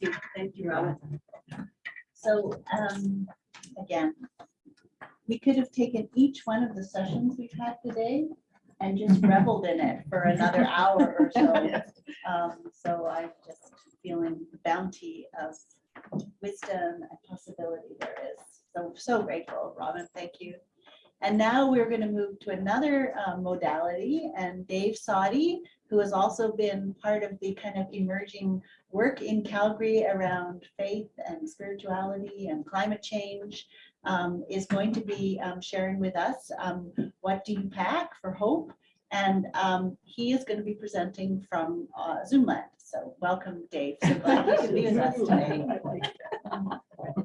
you. Thank you, Robin. So, um, again, we could have taken each one of the sessions we've had today and just reveled in it for another hour or so. Um, so I'm just feeling the bounty of wisdom and possibility there is. So, so grateful, Robin, thank you. And now we're going to move to another um, modality and Dave Sadi, who has also been part of the kind of emerging work in Calgary around faith and spirituality and climate change, um, is going to be um, sharing with us um, what do you pack for hope? And um, he is going to be presenting from uh, Zoomland. So welcome, Dave. So glad you could be with us today.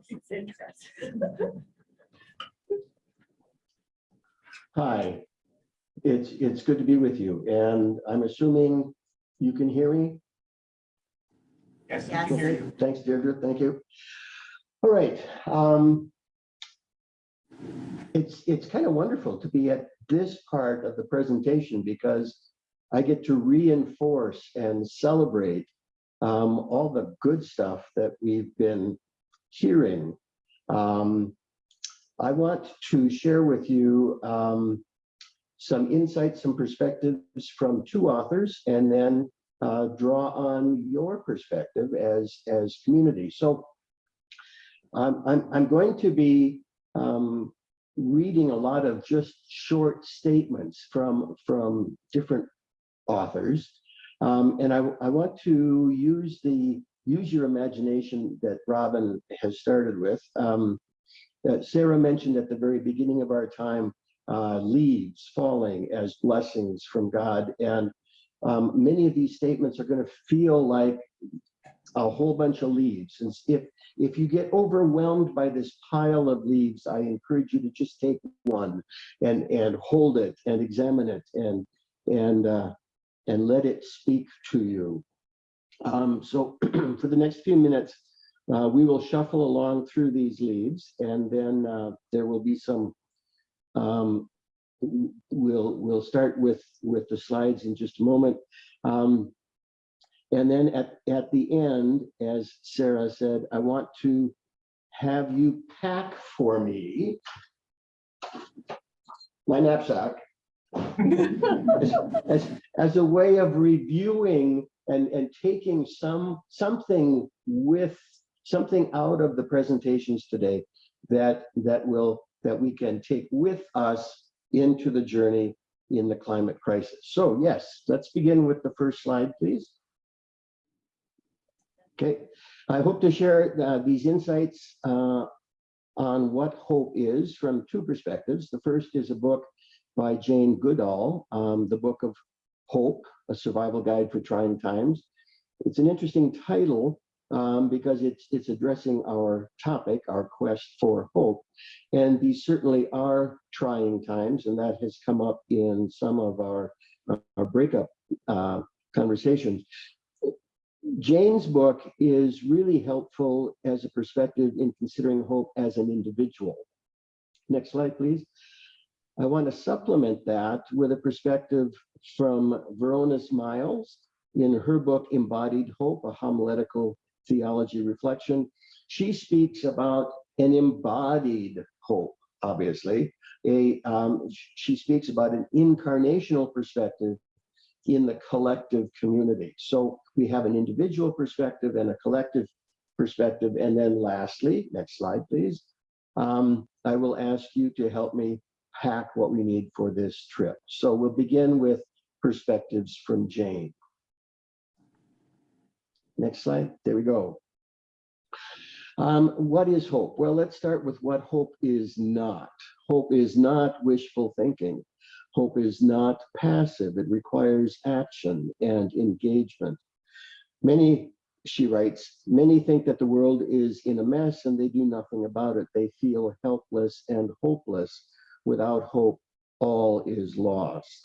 It's interesting. Hi, it's, it's good to be with you, and I'm assuming you can hear me? Yes, I can hear you. Thanks, Deirdre, thank you. All right. um, It's, it's kind of wonderful to be at this part of the presentation because I get to reinforce and celebrate um, all the good stuff that we've been hearing. Um, I want to share with you um, some insights, some perspectives from two authors, and then uh, draw on your perspective as as community. So I'm I'm going to be um, reading a lot of just short statements from from different authors, um, and I I want to use the use your imagination that Robin has started with. Um, Sarah mentioned at the very beginning of our time, uh, leaves falling as blessings from God, and um, many of these statements are going to feel like a whole bunch of leaves. And if if you get overwhelmed by this pile of leaves, I encourage you to just take one and and hold it and examine it and and uh, and let it speak to you. Um, so for the next few minutes, uh, we will shuffle along through these leaves, and then uh, there will be some um, we'll we'll start with with the slides in just a moment. Um, and then at at the end as sarah said i want to have you pack for me my knapsack as, as, as a way of reviewing and and taking some something with something out of the presentations today that that will that we can take with us into the journey in the climate crisis. So yes, let's begin with the first slide, please. Okay, I hope to share uh, these insights uh, on what hope is from two perspectives. The first is a book by Jane Goodall, um, the book of Hope, a survival guide for trying times. It's an interesting title um, because it's it's addressing our topic, our quest for hope. And these certainly are trying times, and that has come up in some of our, our breakup uh, conversations. Jane's book is really helpful as a perspective in considering hope as an individual. Next slide, please. I want to supplement that with a perspective from Veronice Miles in her book, Embodied Hope, a homiletical theology reflection. She speaks about an embodied hope, obviously. A, um, she speaks about an incarnational perspective in the collective community. So we have an individual perspective and a collective perspective. And then lastly, next slide, please. Um, I will ask you to help me pack what we need for this trip. So we'll begin with perspectives from Jane. Next slide. There we go. Um, what is hope? Well, let's start with what hope is not. Hope is not wishful thinking. Hope is not passive. It requires action and engagement. Many, she writes, many think that the world is in a mess and they do nothing about it. They feel helpless and hopeless. Without hope, all is lost.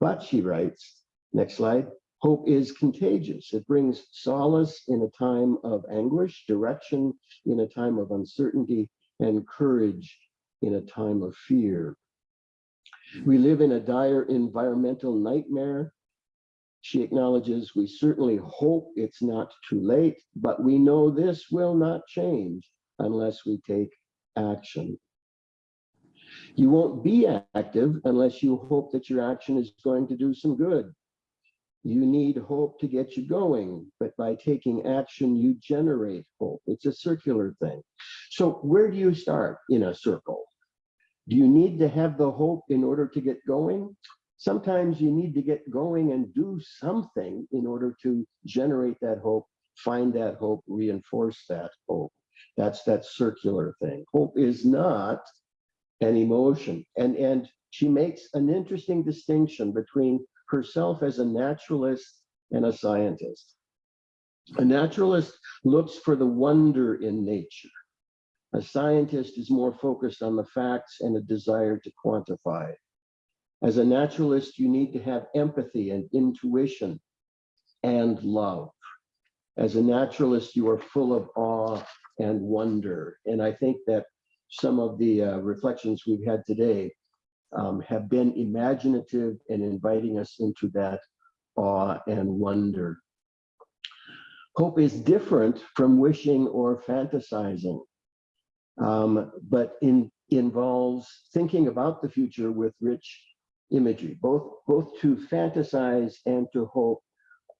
But she writes, next slide, Hope is contagious. It brings solace in a time of anguish, direction in a time of uncertainty, and courage in a time of fear. We live in a dire environmental nightmare. She acknowledges, we certainly hope it's not too late, but we know this will not change unless we take action. You won't be active unless you hope that your action is going to do some good. You need hope to get you going, but by taking action, you generate hope. It's a circular thing. So where do you start in a circle? Do you need to have the hope in order to get going? Sometimes you need to get going and do something in order to generate that hope, find that hope, reinforce that hope. That's that circular thing. Hope is not an emotion. And, and she makes an interesting distinction between herself as a naturalist and a scientist. A naturalist looks for the wonder in nature. A scientist is more focused on the facts and a desire to quantify. As a naturalist, you need to have empathy and intuition and love. As a naturalist, you are full of awe and wonder. And I think that some of the uh, reflections we've had today um, have been imaginative and inviting us into that awe and wonder. Hope is different from wishing or fantasizing, um, but in, involves thinking about the future with rich imagery. Both, both to fantasize and to hope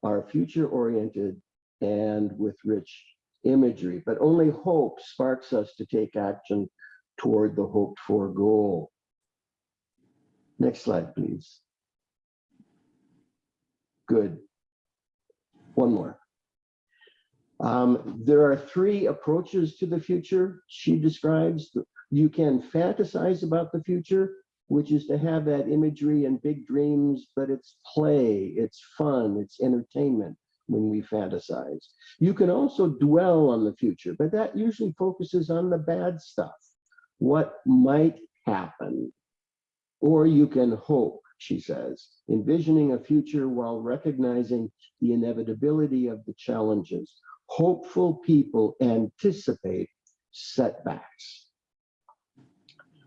are future oriented and with rich imagery, but only hope sparks us to take action toward the hoped for goal. Next slide, please. Good. One more. Um, there are three approaches to the future she describes. You can fantasize about the future, which is to have that imagery and big dreams, but it's play, it's fun, it's entertainment when we fantasize. You can also dwell on the future, but that usually focuses on the bad stuff, what might happen. Or you can hope, she says, envisioning a future while recognizing the inevitability of the challenges. Hopeful people anticipate setbacks.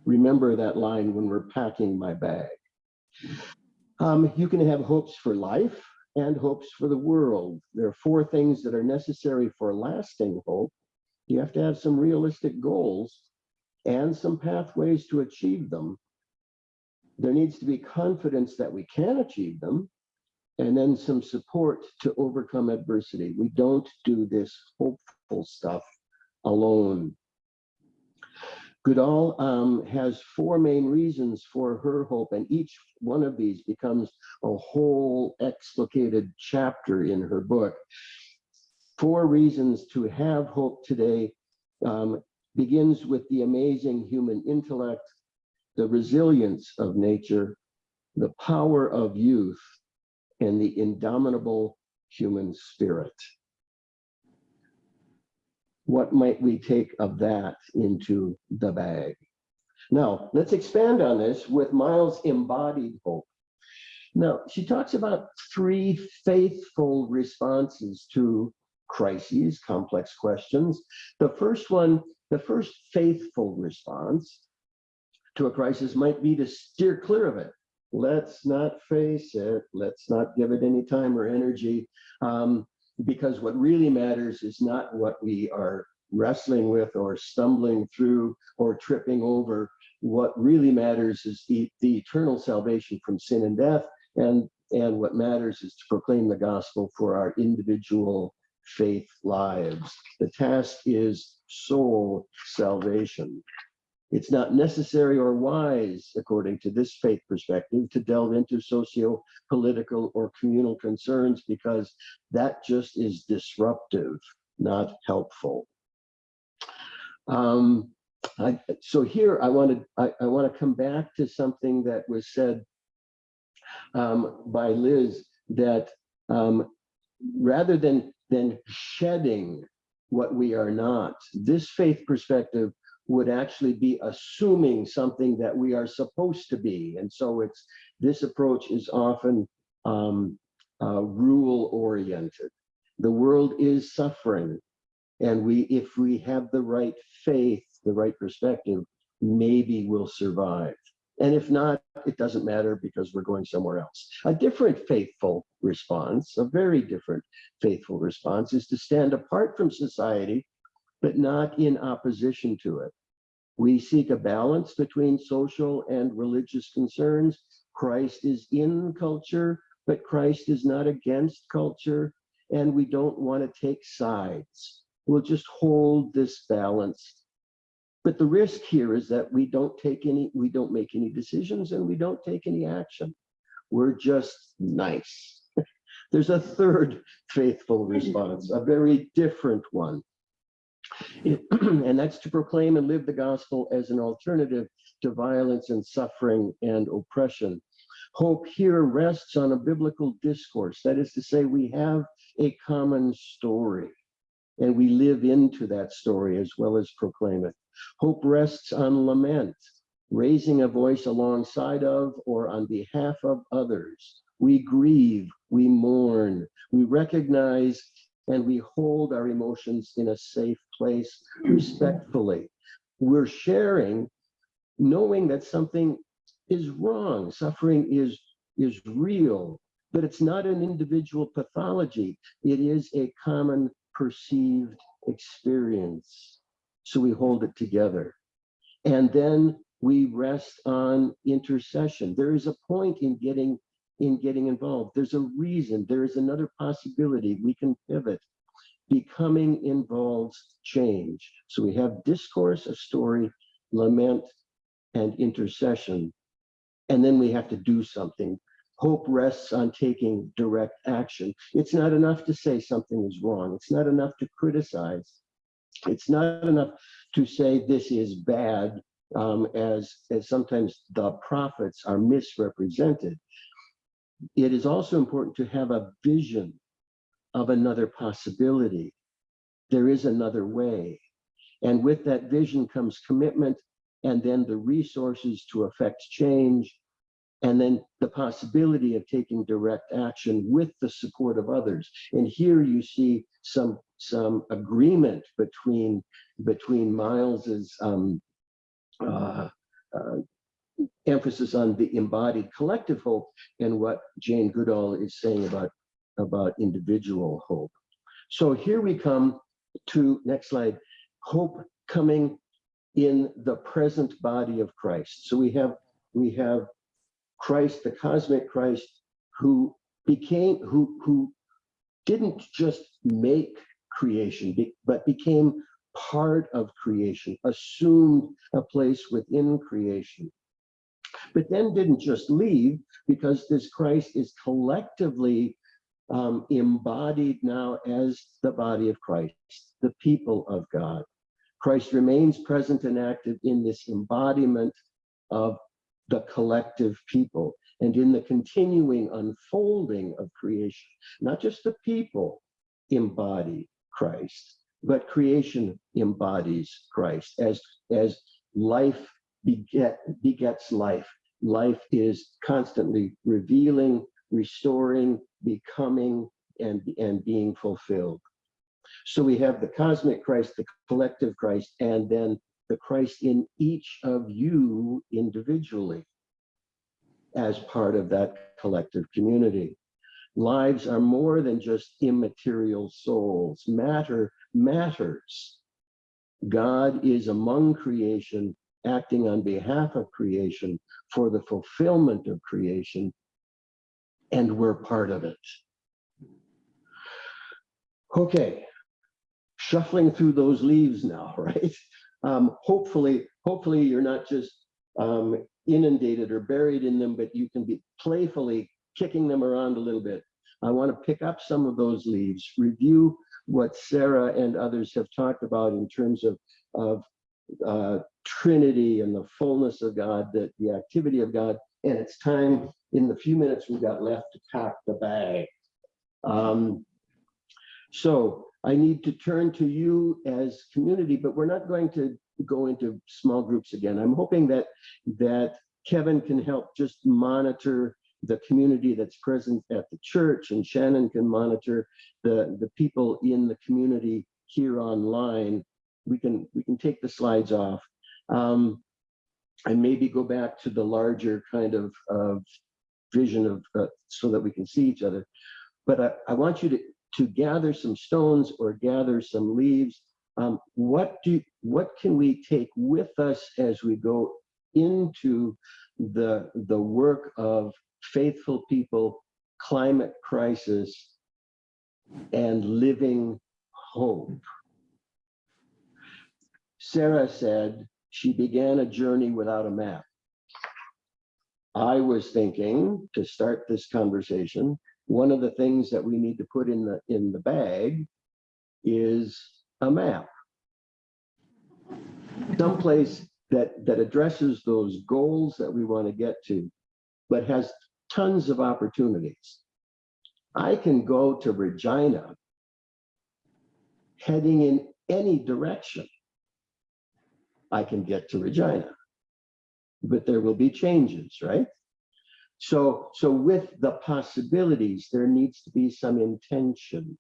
Remember that line when we're packing my bag. Um, you can have hopes for life and hopes for the world. There are four things that are necessary for lasting hope. You have to have some realistic goals and some pathways to achieve them. There needs to be confidence that we can achieve them and then some support to overcome adversity. We don't do this hopeful stuff alone. Goodall um, has four main reasons for her hope, and each one of these becomes a whole explicated chapter in her book. Four reasons to have hope today um, begins with the amazing human intellect, the resilience of nature, the power of youth, and the indomitable human spirit. What might we take of that into the bag? Now, let's expand on this with Miles' embodied hope. Now, she talks about three faithful responses to crises, complex questions. The first one, the first faithful response to a crisis might be to steer clear of it. Let's not face it. Let's not give it any time or energy. Um, because what really matters is not what we are wrestling with or stumbling through or tripping over. What really matters is the, the eternal salvation from sin and death. And, and what matters is to proclaim the gospel for our individual faith lives. The task is soul salvation. It's not necessary or wise, according to this faith perspective, to delve into socio-political or communal concerns because that just is disruptive, not helpful. Um, I, so here I wanted I, I want to come back to something that was said um, by Liz that um, rather than than shedding what we are not, this faith perspective would actually be assuming something that we are supposed to be. And so it's this approach is often um, uh, rule oriented. The world is suffering. And we, if we have the right faith, the right perspective, maybe we'll survive. And if not, it doesn't matter because we're going somewhere else. A different faithful response, a very different faithful response is to stand apart from society, but not in opposition to it. We seek a balance between social and religious concerns. Christ is in culture, but Christ is not against culture. And we don't want to take sides. We'll just hold this balance but the risk here is that we don't take any, we don't make any decisions and we don't take any action. We're just nice. There's a third faithful response, a very different one. And that's to proclaim and live the gospel as an alternative to violence and suffering and oppression. Hope here rests on a biblical discourse. That is to say, we have a common story and we live into that story as well as proclaim it. Hope rests on lament, raising a voice alongside of or on behalf of others. We grieve, we mourn, we recognize and we hold our emotions in a safe place respectfully. We're sharing knowing that something is wrong, suffering is, is real, but it's not an individual pathology. It is a common perceived experience. So we hold it together. And then we rest on intercession. There is a point in getting in getting involved. There's a reason, there is another possibility. We can pivot. Becoming involves change. So we have discourse, a story, lament, and intercession. And then we have to do something. Hope rests on taking direct action. It's not enough to say something is wrong. It's not enough to criticize. It's not enough to say this is bad, um, as, as sometimes the prophets are misrepresented. It is also important to have a vision of another possibility. There is another way. And with that vision comes commitment and then the resources to affect change and then the possibility of taking direct action with the support of others. And here you see some some agreement between between Miles's um, uh, uh, emphasis on the embodied collective hope and what Jane Goodall is saying about about individual hope. So here we come to next slide, hope coming in the present body of Christ. So we have we have Christ, the cosmic Christ, who became, who, who didn't just make creation, but became part of creation, assumed a place within creation. But then didn't just leave because this Christ is collectively um, embodied now as the body of Christ, the people of God. Christ remains present and active in this embodiment of the collective people and in the continuing unfolding of creation, not just the people embody Christ, but creation embodies Christ as, as life beget, begets life. Life is constantly revealing, restoring, becoming, and, and being fulfilled. So we have the cosmic Christ, the collective Christ, and then the Christ in each of you individually as part of that collective community. Lives are more than just immaterial souls. Matter matters. God is among creation, acting on behalf of creation for the fulfillment of creation, and we're part of it. Okay, shuffling through those leaves now, right? Um, hopefully, hopefully you're not just um, inundated or buried in them, but you can be playfully kicking them around a little bit. I want to pick up some of those leaves, review what Sarah and others have talked about in terms of, of uh, Trinity and the fullness of God, that the activity of God. And it's time in the few minutes we've got left to pack the bag. Um, so I need to turn to you as community, but we're not going to go into small groups again. I'm hoping that that Kevin can help just monitor the community that's present at the church and Shannon can monitor the, the people in the community here online. We can we can take the slides off. Um, and maybe go back to the larger kind of, of vision of, uh, so that we can see each other. But I, I want you to, to gather some stones or gather some leaves. Um, what do, what can we take with us as we go into the, the work of faithful people, climate crisis, and living hope? Sarah said she began a journey without a map. I was thinking to start this conversation, one of the things that we need to put in the in the bag is a map. Someplace that that addresses those goals that we want to get to, but has tons of opportunities. I can go to Regina heading in any direction. I can get to Regina. But there will be changes, right? So, so with the possibilities, there needs to be some intention.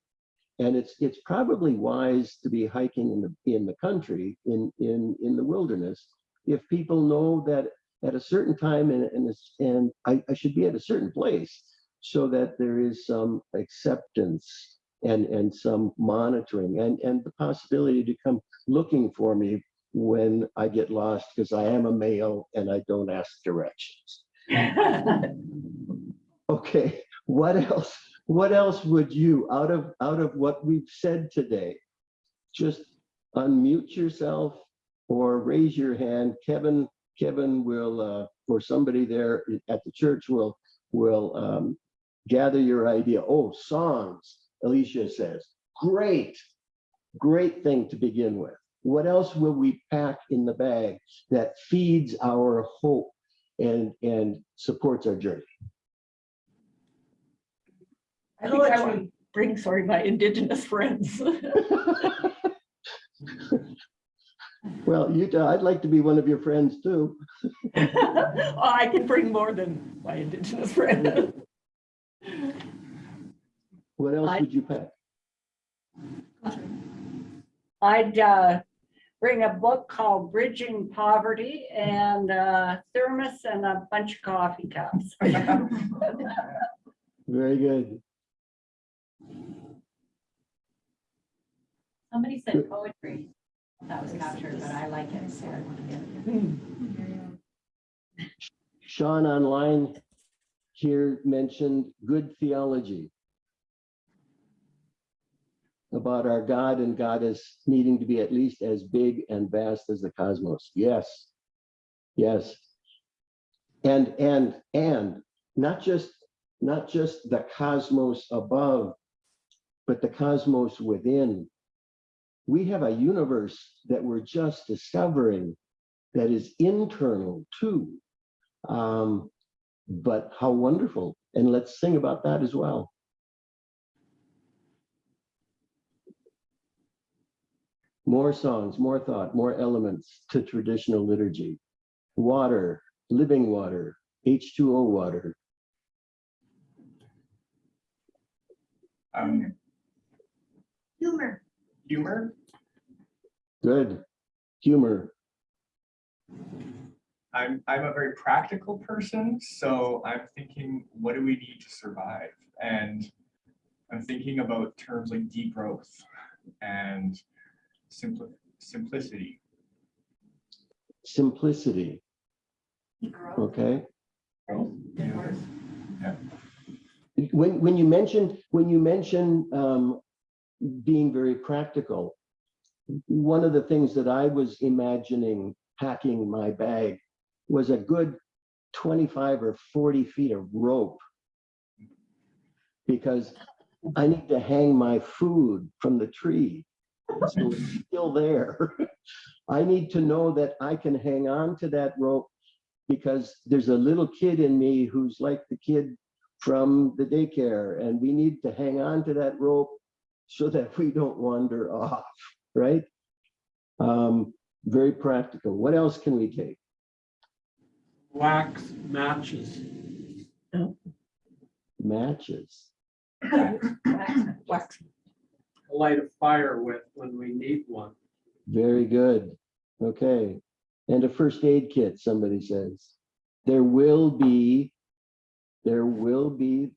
And it's it's probably wise to be hiking in the in the country, in in in the wilderness, if people know that at a certain time and and, and I, I should be at a certain place so that there is some acceptance and and some monitoring and and the possibility to come looking for me when I get lost because I am a male and I don't ask directions. Okay, what else? What else would you, out of out of what we've said today, just unmute yourself or raise your hand? Kevin, Kevin will, uh, or somebody there at the church will will um, gather your idea. Oh, songs, Alicia says. Great, great thing to begin with. What else will we pack in the bag that feeds our hope and and supports our journey? I think I would bring, sorry, my indigenous friends. Well, you, I'd like to be one of your friends too. Oh, I can bring more than my indigenous friend. What else I- would you pack? I'd uh, bring a book called Bridging Poverty and a thermos and a bunch of coffee cups. Very good. Somebody said poetry. That was captured, but I like it. so I want to get it. Sean online here mentioned good theology about our God and goddess needing to be at least as big and vast as the cosmos. Yes. Yes. And and and not just not just the cosmos above, but the cosmos within. We have a universe that we're just discovering that is internal too. Um, but how wonderful. And let's sing about that as well. More songs, more thought, more elements to traditional liturgy. Water, living water, H2O water. Um, Humor. humor, Good. Humor. I'm, I'm a very practical person, so I'm thinking, what do we need to survive? And I'm thinking about terms like degrowth and simpli- simplicity. Simplicity. Okay. Growth, yeah. When, when you mentioned, when you mentioned um, being very practical, one of the things that I was imagining packing my bag was a good 25 or 40 feet of rope. Because I need to hang my food from the tree. So it's still there. I need to know that I can hang on to that rope because there's a little kid in me who's like the kid from the daycare and we need to hang on to that rope so that we don't wander off, right? Um, very practical. What else can we take? wax matches. Matches. Wax. Light a fire with when we need one. Very good. Okay. And a first aid kit, somebody says. There will be, there will be,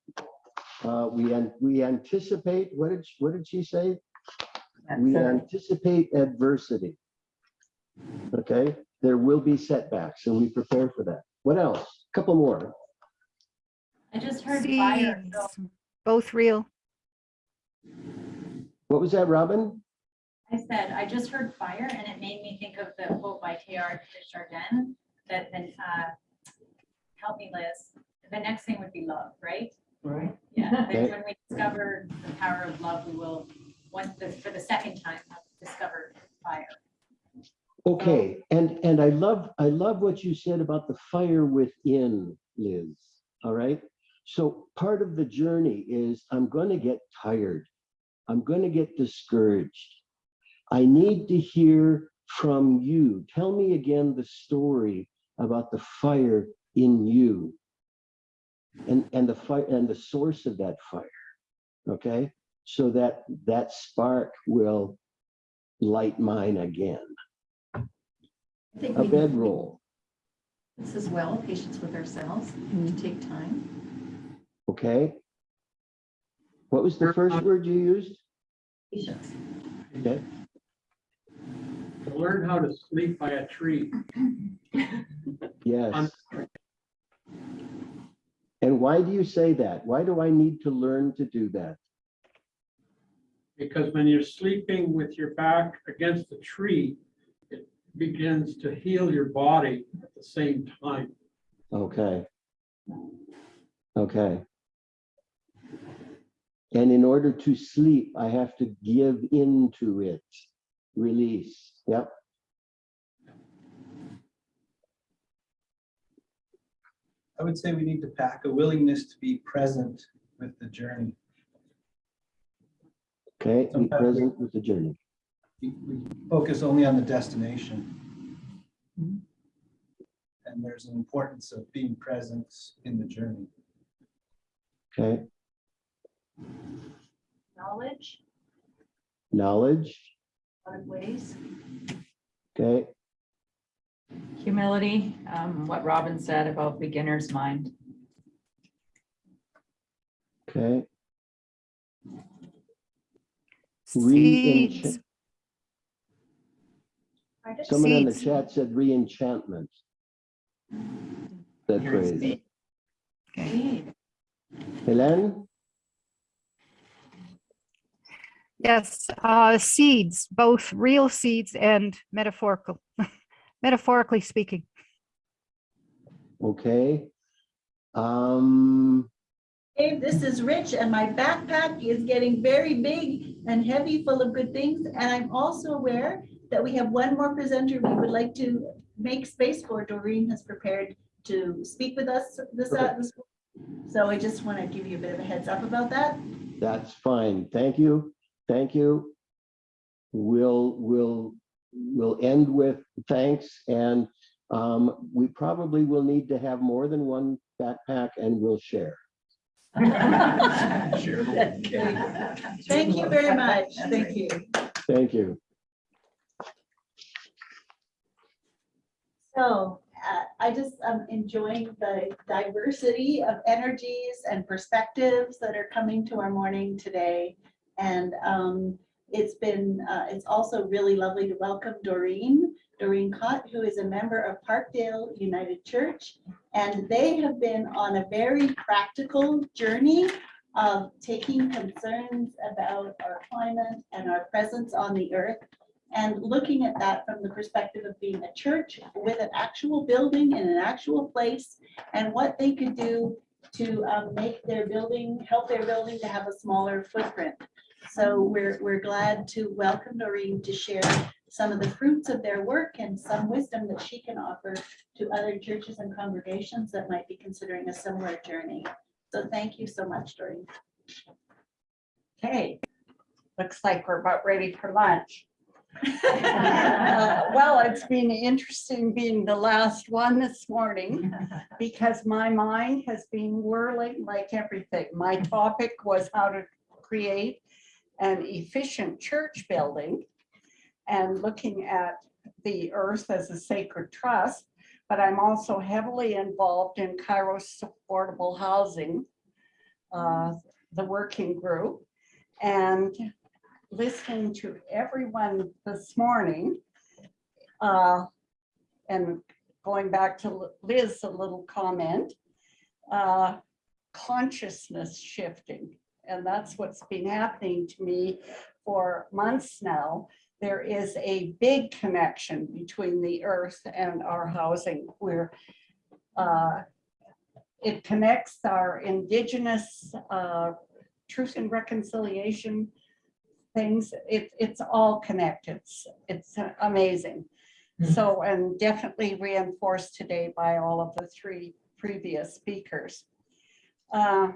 uh, we, an- we anticipate, what did, she- what did she say? We anticipate adversity. Okay, there will be setbacks and we prepare for that. What else? A couple more. I just heard fire. so both real. What was that, Robin? I said, I just heard fire and it made me think of the quote by Teilhard de Chardin that then, uh, help me Liz, the next thing would be love, right? Right. Yeah, that Okay. when we discover the power of love, we will, once, the for the second time, have discovered fire. Okay, and, and I love, I love what you said about the fire within, Liz, all right? So part of the journey is I'm gonna get tired. I'm gonna get discouraged. I need to hear from you. Tell me again the story about the fire in you. And, and the fire, and the source of that fire, okay? So that, that spark will light mine again. I think A bedroll, this as well, patience with ourselves, to take time. okay? What was the first word you used? Patience. Okay, To learn how to sleep by a tree. yes. And why do you say that? Why do I need to learn to do that? Because when you're sleeping with your back against the tree, it begins to heal your body at the same time. Okay. Okay. And in order to sleep, I have to give into it, release, yep. I would say we need to pack a willingness to be present with the journey. Okay, be Sometimes we- present with the journey. We we focus only on the destination. Mm-hmm. And there's an importance of being present in the journey. Okay, Knowledge, knowledge, lot of ways. okay, Humility, um, what Robin said about beginner's mind. okay. Seeds, Re-enchant. Someone in the Seeds. chat said re-enchantment. That phrase. okay. Helen? Yes, uh, seeds, both real seeds and metaphorical, metaphorically speaking. Okay. Um, Dave, this is Rich and my backpack is getting very big and heavy full of good things. And I'm also aware that we have one more presenter we would like to make space for. Doreen has prepared to speak with us this, uh, this. So I just want to give you a bit of a heads up about that. that's fine. Thank you. Thank you. We'll, we'll, we'll end with thanks and um, we probably will need to have more than one backpack and we'll share. Sure. Thank you very much. Thank you. Thank you. So uh, I just am enjoying the diversity of energies and perspectives that are coming to our morning today. And um, it's been, uh, it's also really lovely to welcome Doreen, Doreen Cott, who is a member of Parkdale United Church. And they have been on a very practical journey of taking concerns about our climate and our presence on the earth and looking at that from the perspective of being a church with an actual building in an actual place and what they could do to um, make their building, help their building to have a smaller footprint. So we're, we're glad to welcome Noreen to share some of the fruits of their work and some wisdom that she can offer to other churches and congregations that might be considering a similar journey. So thank you so much, Doreen. Okay, looks like we're about ready for lunch. Uh, Well, it's been interesting being the last one this morning because my mind has been whirling like everything. My topic was how to create an efficient church building and looking at the earth as a sacred trust, but I'm also heavily involved in Kairos Affordable Housing, uh, the working group. And listening to everyone this morning, uh, and going back to Liz, a little comment, uh, consciousness shifting. And that's what's been happening to me for months now. There is a big connection between the earth and our housing where uh, it connects our indigenous uh, truth and reconciliation things. It, it's all connected. It's- It's amazing. So, and definitely reinforced today by all of the three previous speakers. Uh,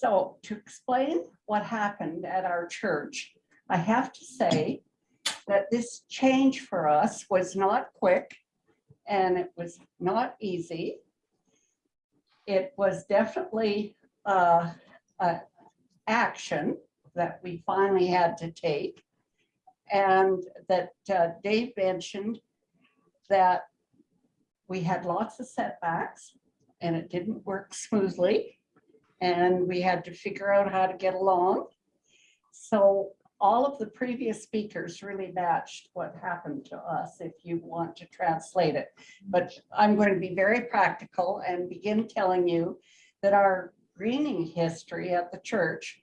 So to explain what happened at our church, I have to say that this change for us was not quick and it was not easy. It was definitely uh, action that we finally had to take. And that uh, Dave mentioned that we had lots of setbacks and it didn't work smoothly. And we had to figure out how to get along. So all of the previous speakers really matched what happened to us if you want to translate it. But I'm going to be very practical and begin telling you that our greening history at the church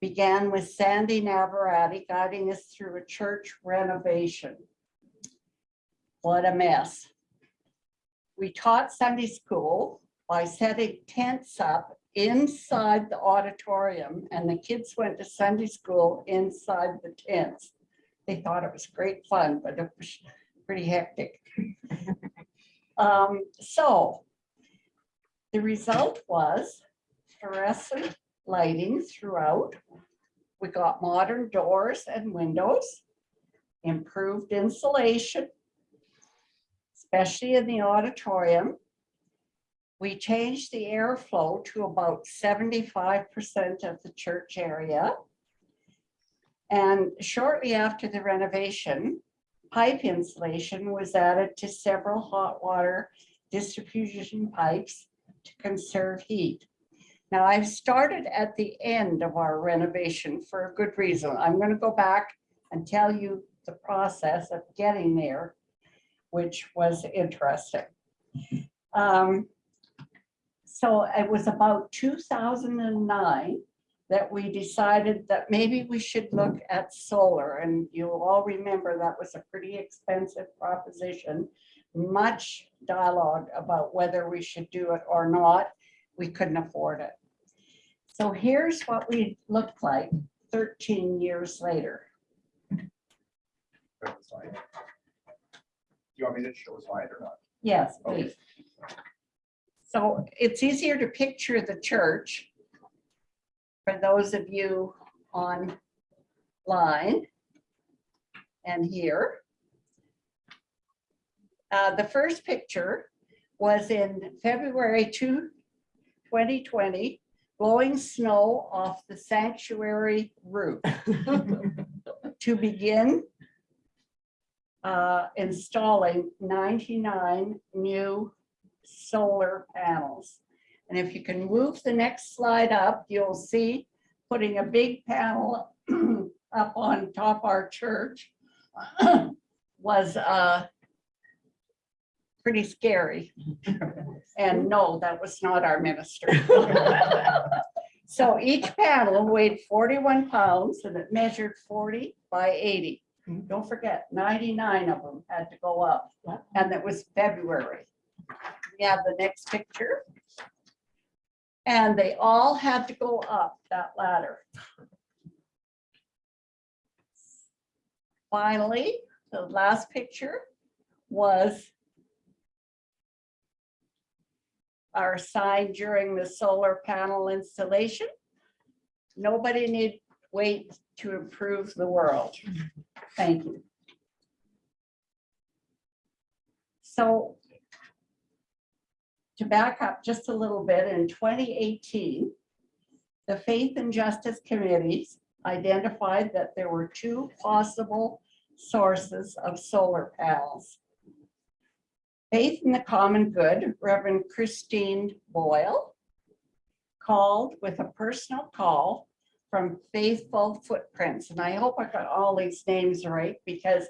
began with Sandy Navarati guiding us through a church renovation. What a mess. We taught Sunday school by setting tents up inside the auditorium and the kids went to Sunday school inside the tents. They thought it was great fun, but it was pretty hectic. Um, so the result was fluorescent lighting throughout. We got modern doors and windows, improved insulation, especially in the auditorium. We changed the airflow to about seventy-five percent of the church area. And shortly after the renovation, pipe insulation was added to several hot water distribution pipes to conserve heat. Now, I've started at the end of our renovation for a good reason. I'm going to go back and tell you the process of getting there, which was interesting. Um, So it was about 2009 that we decided that maybe we should look at solar. And you'll all remember that was a pretty expensive proposition. Much dialogue about whether we should do it or not. We couldn't afford it. So here's what we looked like 13 years later. Go to the slide. Do you want me to show a slide or not? Yes, Okay. So it's easier to picture the church for those of you online and here. Uh, The first picture was in February 2, 2020, blowing snow off the sanctuary roof to begin uh, installing 99 new solar panels. And if you can move the next slide up, you'll see putting a big panel up on top our church was uh, pretty scary. And no, that was not our minister. So each panel weighed 41 pounds and it measured 40 by 80. Don't forget, 99 of them had to go up and it was February. We have the next picture. And they all had to go up that ladder. Finally, the last picture was our sign during the solar panel installation. Nobody need wait to improve the world. Thank you. So to back up just a little bit, in 2018, the Faith and Justice Committees identified that there were two possible sources of solar panels. Faith in the Common Good, Reverend Christine Boyle called with a personal call from Faithful Footprints. And I hope I got all these names right because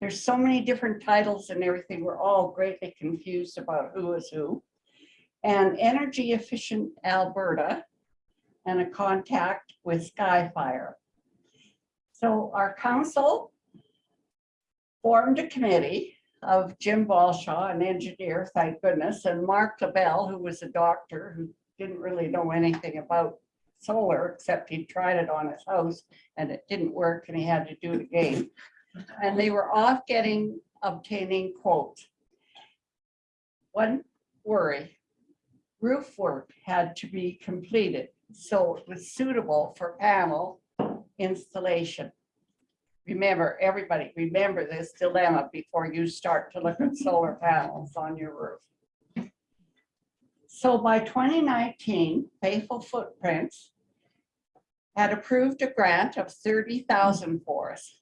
there's so many different titles and everything. We're all greatly confused about who is who. And Energy Efficient Alberta and a contact with Skyfire. So our council formed a committee of Jim Balshaw, an engineer, thank goodness, and Mark LaBelle, who was a doctor who didn't really know anything about solar, except he tried it on his house and it didn't work and he had to do it again. And they were off getting, obtaining quotes. One worry, roof work had to be completed, so it was suitable for panel installation. Remember, everybody, remember this dilemma before you start to look at solar panels on your roof. So by 2019, Faithful Footprints had approved a grant of 30,000 for us.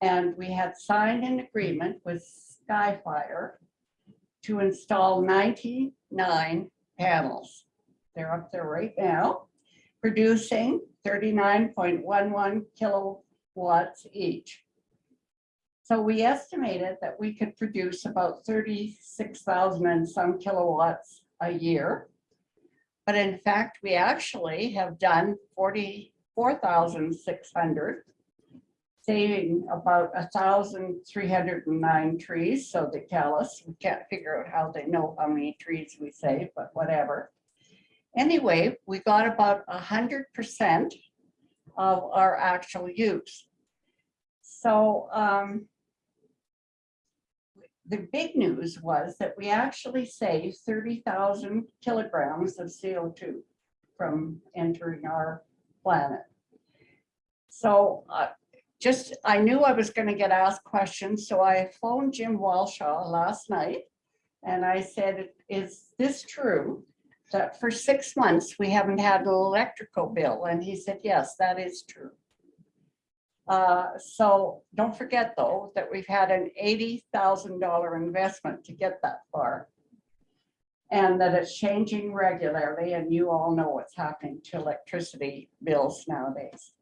And we had signed an agreement with Skyfire to install 99 panels. They're up there right now, producing 39.11 kilowatts each. So we estimated that we could produce about 36,000 and some kilowatts a year. But in fact, we actually have done 44,600, saving about 1,309 trees. So they tell us, we can't figure out how they know how many trees we save, but whatever. Anyway, we got about 100% of our actual use. So um, the big news was that we actually saved 30,000 kilograms of CO2 from entering our planet. So uh, just, I knew I was going to get asked questions, so I phoned Jim Walshaw last night. And I said, is this true? That for six months, we haven't had an electrical bill? And he said, yes, that is true. Uh, so don't forget though, that we've had an eighty thousand dollar investment to get that far. And that it's changing regularly and you all know what's happening to electricity bills nowadays.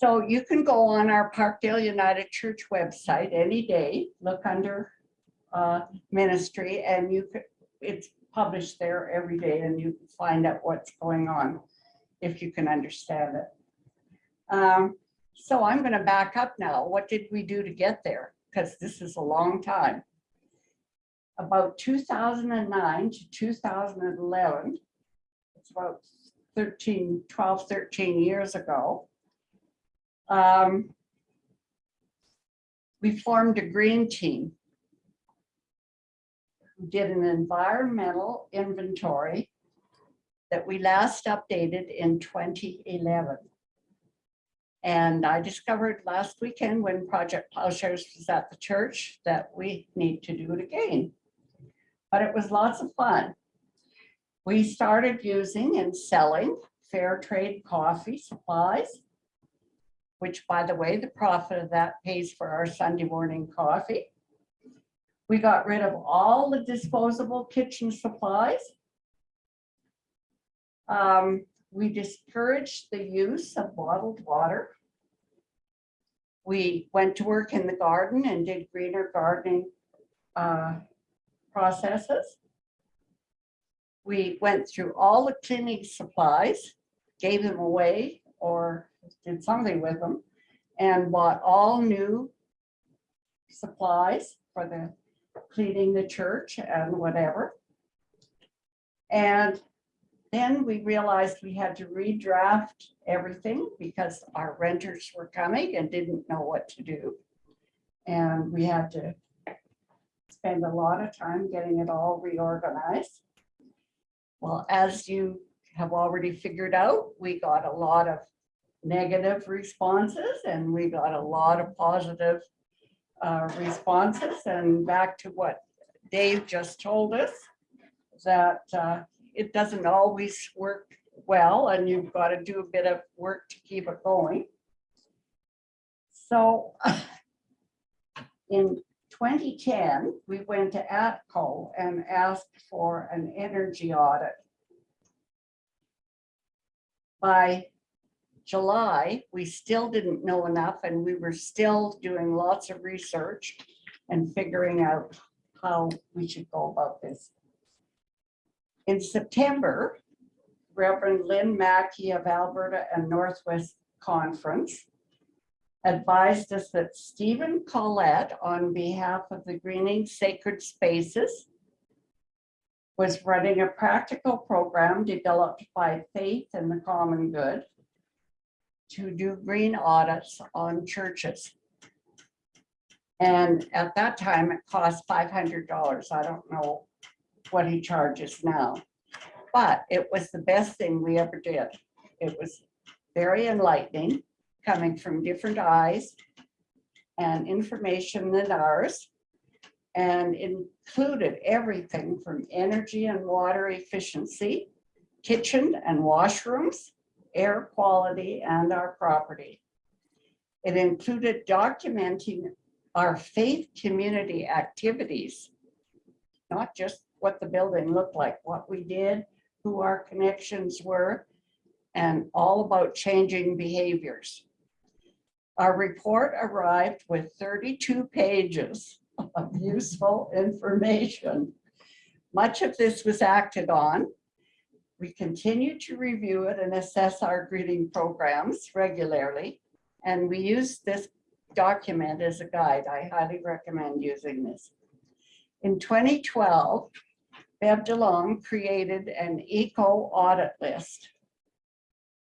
So you can go on our Parkdale United Church website any day, look under uh, ministry and you could, it's published there every day and you can find out what's going on if you can understand it. Um, so I'm going to back up now. What did we do to get there? Because this is a long time. About 2009 to 2011, it's about 13, 12, 13 years ago. Um, we formed a green team. We Did an environmental inventory that we last updated in 2011. And I discovered last weekend when Project Plowshares was at the church that we need to do it again. But it was lots of fun. We started using and selling fair trade coffee supplies, which by the way, the profit of that pays for our Sunday morning coffee. We got rid of all the disposable kitchen supplies. Um, we discouraged the use of bottled water. We went to work in the garden and did greener gardening uh, processes. We went through all the cleaning supplies, gave them away or did something with them and bought all new supplies for the cleaning the church and whatever. And then we realized we had to redraft everything because our renters were coming and didn't know what to do. And we had to spend a lot of time getting it all reorganized. Well, as you have already figured out, we got a lot of negative responses and we got a lot of positive uh, responses. And back to what Dave just told us, that uh, it doesn't always work well and you've got to do a bit of work to keep it going. So in 2010, we went to ATCO and asked for an energy audit. By July, we still didn't know enough and we were still doing lots of research and figuring out how we should go about this. In September, Reverend Lynn Mackey of Alberta and Northwest Conference advised us that Stephen Collette, on behalf of the Greening Sacred Spaces, was running a practical program developed by Faith and the Common Good to do green audits on churches. And at that time, it cost five hundred dollars. I don't know what he charges now. But it was the best thing we ever did. It was very enlightening, coming from different eyes and information than ours. And included everything from energy and water efficiency, kitchen and washrooms, air quality, and our property. It included documenting our faith community activities, not just what the building looked like, what we did, who our connections were, and all about changing behaviors. Our report arrived with 32 pages of useful information. Much of this was acted on. We continue to review it and assess our greening programs regularly. And we use this document as a guide. I highly recommend using this. In 2012, Bev DeLong created an eco audit list.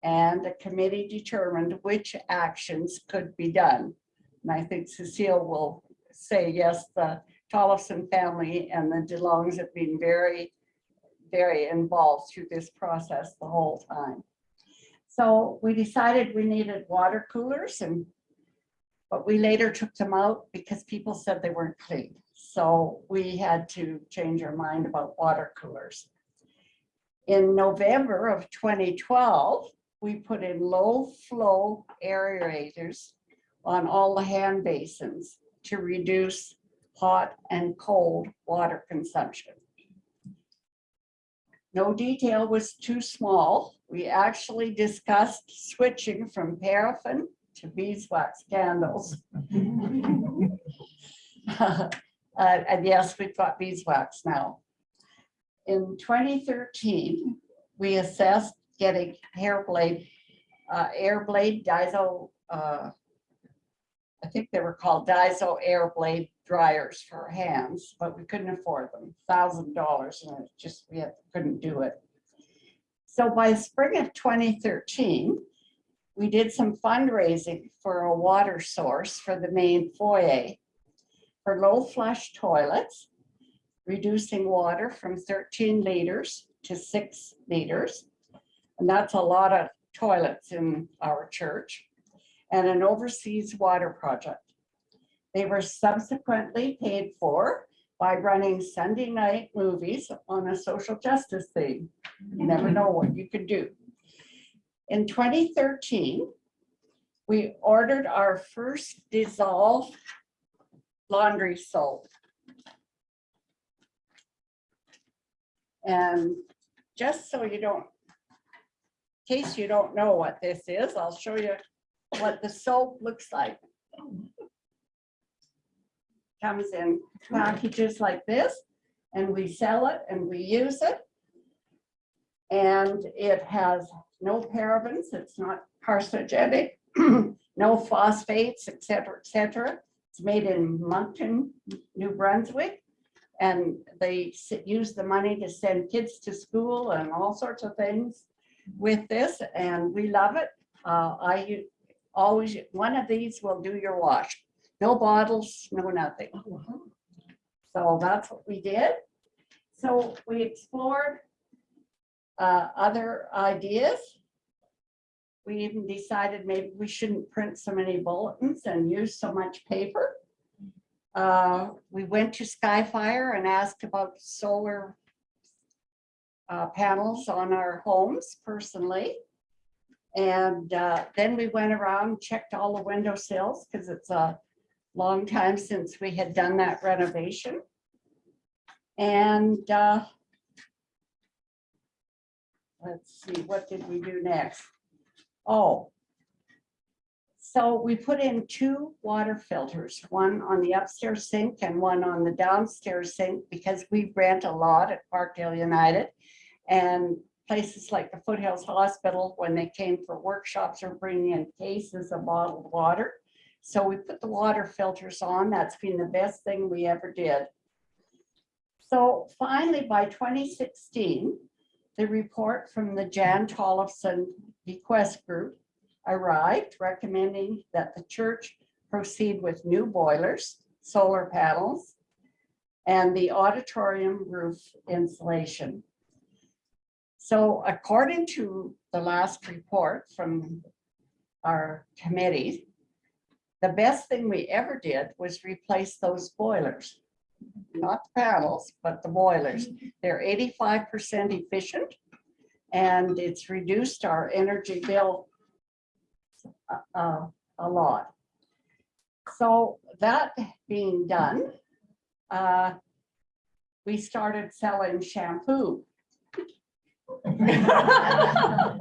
And the committee determined which actions could be done. And I think Cecile will say, yes, the Tollefson family and the DeLongs have been very, very involved through this process the whole time. So we decided we needed water coolers and but we later took them out because people said they weren't clean. So we had to change our mind about water coolers. In November of 2012, we put in low flow aerators on all the hand basins to reduce hot and cold water consumption. No detail was too small. We actually discussed switching from paraffin to beeswax candles. Uh, And yes, we've got beeswax now. In 2013, we assessed getting hair blade, uh, air blade diesel uh, I think they were called Dyson air blade dryers for hands, but we couldn't afford them, thousand dollars, and it just, we had- couldn't do it. So by spring of 2013, we did some fundraising for a water source for the main foyer for low flush toilets, reducing water from 13 liters to six liters. And that's a lot of toilets in our church and an overseas water project. They were subsequently paid for by running Sunday night movies on a social justice theme. You never know what you could do. In 2013, we ordered our first dissolve laundry soap. And just so you don't, in case you don't know what this is, I'll show you what the soap looks like. Comes in packages like this, and we sell it and we use it. And it has no parabens, it's not carcinogenic, no phosphates, et cetera, et cetera. It's made in Moncton, New Brunswick. And they use the money to send kids to school and all sorts of things with this, and we love it. Uh, I always, one of these will do your wash. No bottles, no nothing. So that's what we did. So we explored uh, other ideas. We even decided maybe we shouldn't print so many bulletins and use so much paper. Uh, We went to Skyfire and asked about solar uh, panels on our homes personally. And uh, then we went around, checked all the window sills, because it's a long time since we had done that renovation. And uh, let's see, what did we do next? Oh. So we put in two water filters, one on the upstairs sink and one on the downstairs sink, because we rent a lot at Parkdale United. And places like the Foothills Hospital, when they came for workshops, are bringing in cases of bottled water. So we put the water filters on. That's been the best thing we ever did. So finally, by 2016, the report from the Jan Tollefson Bequest Group arrived recommending that the church proceed with new boilers, solar panels, and the auditorium roof insulation. So according to the last report from our committee, the best thing we ever did was replace those boilers. Not the panels, but the boilers. They're eighty-five percent efficient. And it's reduced our energy bill uh, uh, a lot. So that being done, uh, we started selling shampoo.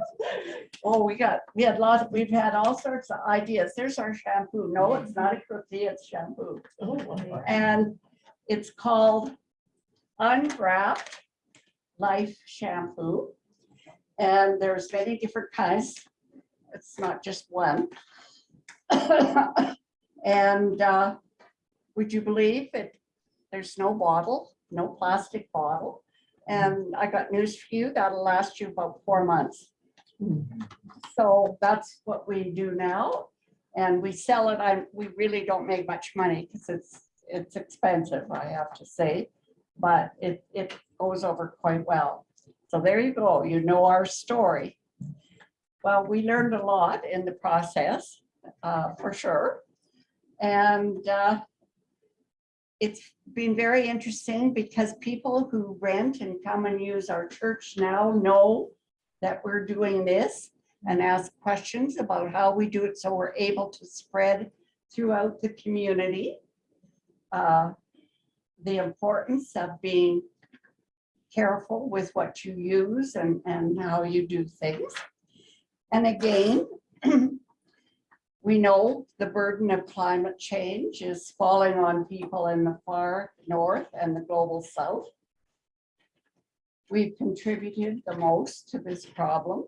Oh, we got, we had lots, we've had all sorts of ideas. There's our shampoo. No, it's not a cookie, it's shampoo. And it's called Unwrapped Life Shampoo. And there's many different kinds. It's not just one. And uh, would you believe it? There's no bottle, no plastic bottle. And I got news for you, that'll last you about four months. So that's what we do now. And we sell it, I, we really don't make much money because it's, it's expensive, I have to say. But it, it goes over quite well. So there you go, you know our story. Well, we learned a lot in the process, uh, for sure. And uh, it's been very interesting because people who rent and come and use our church now know that we're doing this and ask questions about how we do it so we're able to spread throughout the community. Uh, The importance of being careful with what you use and, and how you do things. And again, we know the burden of climate change is falling on people in the far north and the global south. We've contributed the most to this problem.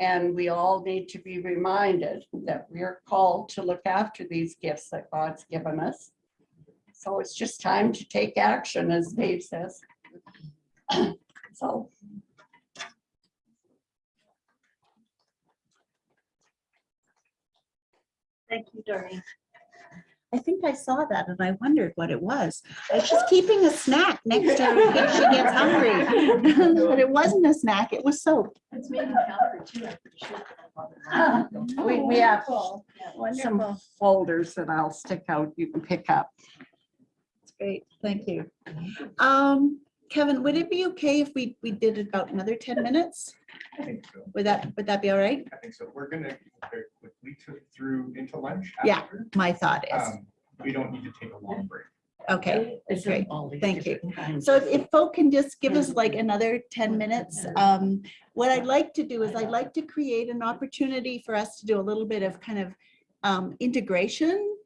And we all need to be reminded that we are called to look after these gifts that God's given us. So it's just time to take action, as Dave says. So Thank you, Doreen. I think I saw that and I wondered what it was. I was just keeping a snack next to her in case she gets hungry. But it wasn't a snack, it was soap. It's made in powder too, I'm pretty sure. we, we have Wonderful. some folders that I'll stick out, you can pick up. That's great, thank you. Um, Kevin, would it be okay if we, we did about another ten minutes? I think so. Would that, would that be all right? I think so. We're gonna go very quickly to, through into lunch. Yeah. after. My thought is, Um, We don't need to take a long break. okay. It's great. all these Thank you. different kinds So of- if if folk can just give us like another ten minutes, um, what I'd like to do is I'd like to create an opportunity for us to do a little bit of kind of um, integration.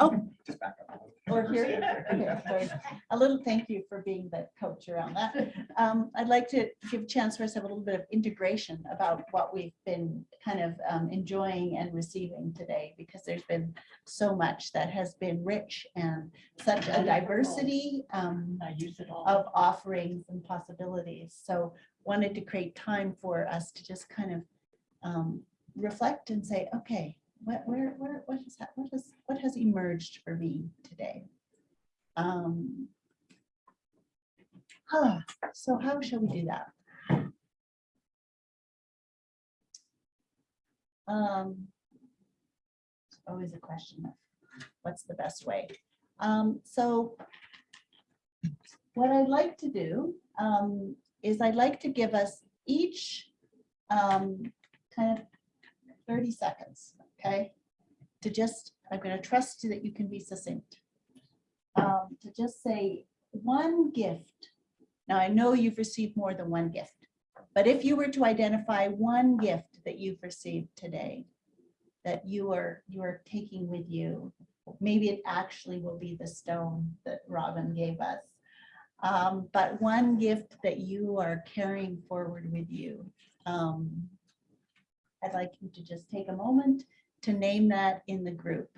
Oh, Just back up. a little. or here, okay, sorry. A little thank you for being the coach around that. Um, I'd like to give a chance for us to have a little bit of integration about what we've been kind of um, enjoying and receiving today, because there's been so much that has been rich and such a diversity um, I use it all. of offerings and possibilities. So wanted to create time for us to just kind of um, reflect and say, okay, what, where, where, what has, what has, what has emerged for me today? Um, huh, So how shall we do that? Um, Always a question of what's the best way? Um, So what I'd like to do um, is I'd like to give us each um, kind of thirty seconds, okay? To just, I'm gonna trust you that you can be succinct. Um, to just say one gift. Now, I know you've received more than one gift, but if you were to identify one gift that you've received today, that you are, you are taking with you, maybe it actually will be the stone that Robin gave us. Um, but one gift that you are carrying forward with you. Um, I'd like you to just take a moment to name that in the group.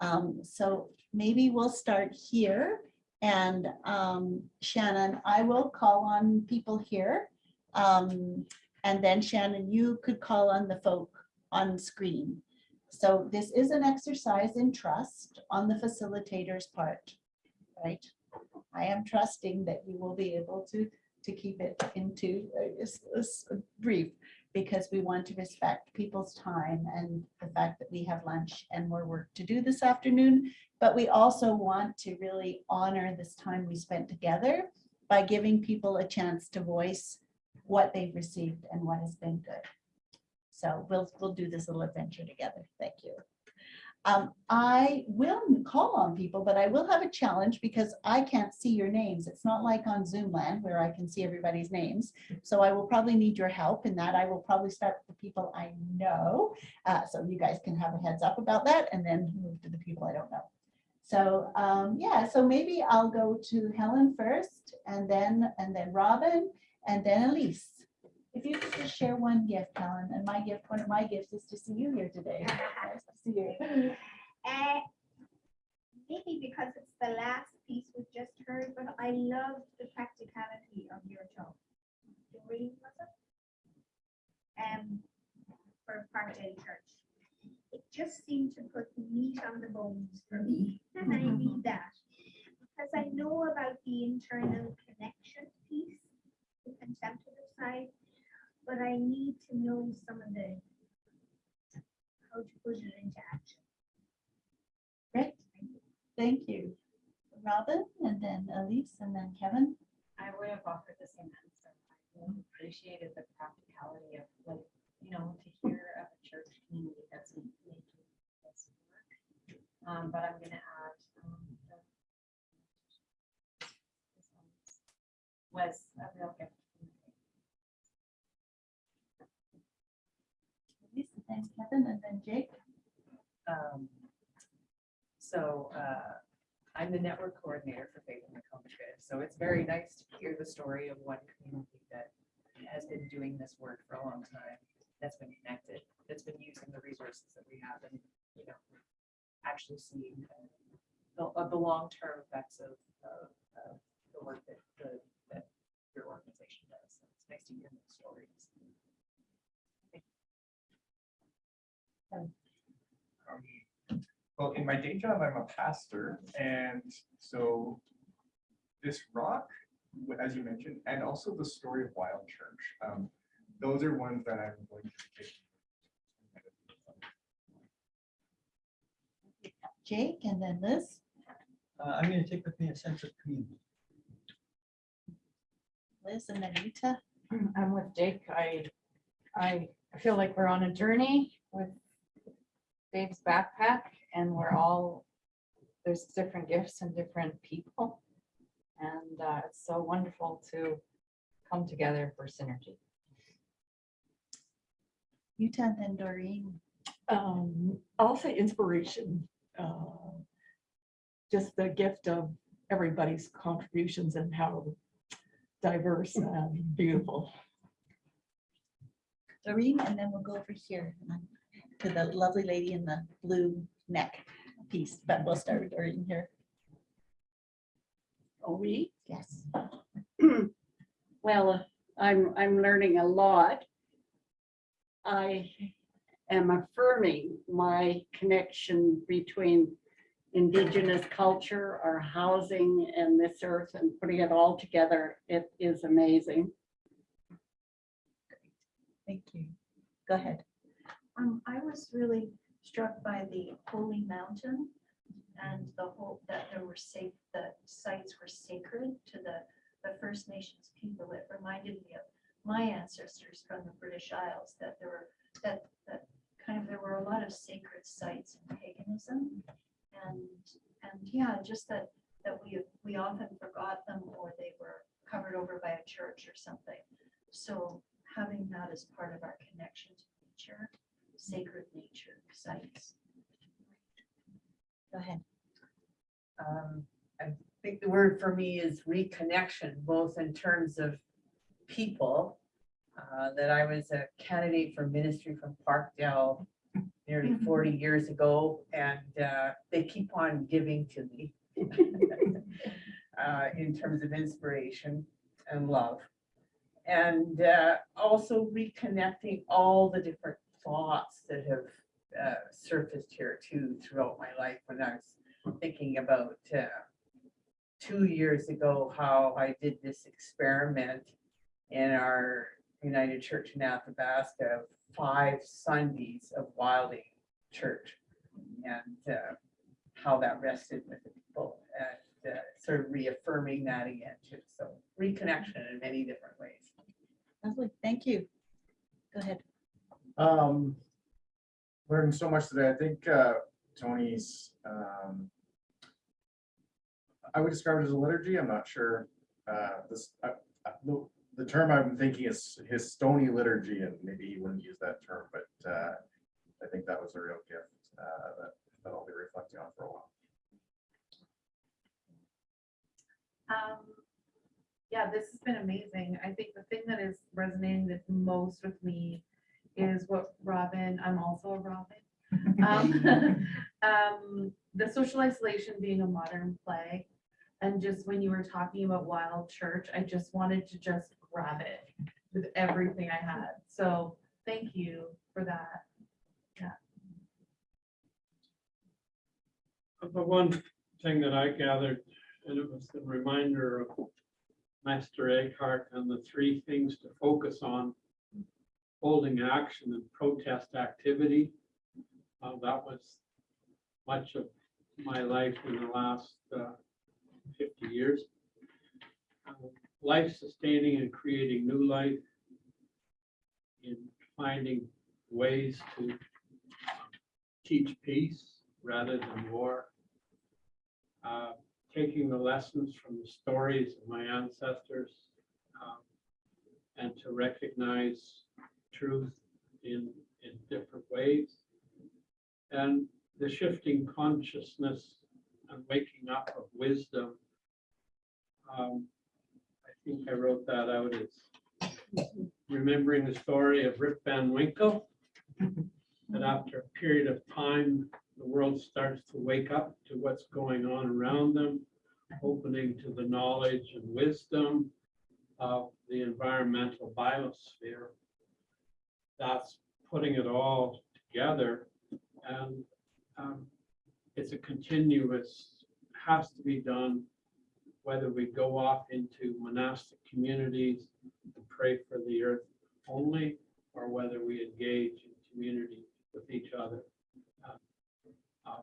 Um, so maybe we'll start here and um, Shannon, I will call on people here. Um, and then Shannon, you could call on the folk on screen. So this is an exercise in trust on the facilitator's part, right? I am trusting that you will be able to, to keep it into a brief because we want to respect people's time and the fact that we have lunch and more work to do this afternoon. But we also want to really honor this time we spent together by giving people a chance to voice what they've received and what has been good. So we'll, we'll do this little adventure together. Thank you. Um, I will call on people, but I will have a challenge because I can't see your names. It's not like on Zoom land where I can see everybody's names. So I will probably need your help in that. I will probably start with the people I know. Uh, so you guys can have a heads up about that and then move to the people I don't know. So um, yeah, so maybe I'll go to Helen first and then, and then Robin and then Elise. If you could just share one gift, Helen, and my gift, one of my gifts is to see you here today. Nice to see you. Uh, maybe because it's the last piece we just heard, but I love the practicality of your talk. Doreen, was it? Um, for Parkdale Church. It just seemed to put meat on the bones for me, and I need that. Because I know about the internal connection piece, the contemplative side, but I need to know some of the how to put it into action. Great, thank you. Robin and then Elise and then Kevin. I would have offered the same answer. I really appreciated the practicality of like, you know, to hear of a church community that's making this work. Um, but I'm gonna add, um, the- was a real gift. Then Kevin and then Jake. Um, So uh, I'm the network coordinator for Faith and the Common Good. So it's very nice to hear the story of one community that has been doing this work for a long time, that's been connected, that's been using the resources that we have and, you know, actually seeing uh, the, of the long-term effects of, of, of the work that, the- that your organization does. So It's nice to hear those stories. Um, Well, in my day job, I'm a pastor, and so this rock, as you mentioned, and also the story of Wild Church, um, those are ones that I'm going to take. Jake and then Liz. Uh, I'm gonna take with me a sense of community. Liz and then Rita. I'm with Jake. I, I feel like we're on a journey with Dave's backpack and we're all, there's different gifts and different people. And uh, it's so wonderful to come together for synergy. Utah and then Doreen. Um, I'll say inspiration. uh, Just the gift of everybody's contributions and how diverse and beautiful. Doreen, and then we'll go over here and then to the lovely lady in the blue neck piece, but we'll start with here. Oh, we? Yes. Well, uh, I'm, I'm learning a lot. I am affirming my connection between indigenous culture, our housing and this earth and putting it all together. It is amazing. Thank you. Go ahead. Um, I was really struck by the holy mountain and the whole, that there were safe, the sites were sacred to the, the First Nations people. It reminded me of my ancestors from the British Isles, that there were, that, that kind of, there were a lot of sacred sites in paganism. And, and yeah, just that, that we, we often forgot them or they were covered over by a church or something. So having that as part of our connection to nature, sacred nature sites. Go ahead. Um, I think the word for me is reconnection, both in terms of people. uh, That I was a candidate for ministry from Parkdale nearly forty years ago, and uh, they keep on giving to me. uh, In terms of inspiration and love. And uh, also reconnecting all the different thoughts that have uh, surfaced here too throughout my life when I was thinking about uh, two years ago, how I did this experiment in our United Church in Athabasca, of five Sundays of Wilding Church. And uh, how that rested with the people and uh, sort of reaffirming that again too. So reconnection in many different ways. Lovely, thank you. Go ahead. Um, learned so much today. I think, uh, Tony's, um, I would describe it as a liturgy. I'm not sure, uh, this, uh, uh, the, the term I'm thinking is his stony liturgy, and maybe he wouldn't use that term, but, uh, I think that was a real gift, uh, that, that I'll be reflecting on for a while. Um, yeah, this has been amazing. I think the thing that is resonating the most with me is what Robin, I'm also a Robin. Um, um, the social isolation being a modern play. And just when you were talking about Wild Church, I just wanted to just grab it with everything I had. So thank you for that. Yeah. The one thing that I gathered, and it was the reminder of Meister Eckhart and the three things to focus on. Holding action and protest activity. Uh, that was much of my life in the last uh, fifty years. Uh, Life sustaining and creating new life. In finding ways to teach peace rather than war. Uh, Taking the lessons from the stories of my ancestors um, and to recognize truth in, in different ways. And the shifting consciousness and waking up of wisdom. Um, I think I wrote that out as remembering the story of Rip Van Winkle. That after a period of time, the world starts to wake up to what's going on around them, opening to the knowledge and wisdom of the environmental biosphere. That's putting it all together and um, it's a continuous, has to be done, whether we go off into monastic communities and pray for the earth only, or whether we engage in community with each other. Uh, um,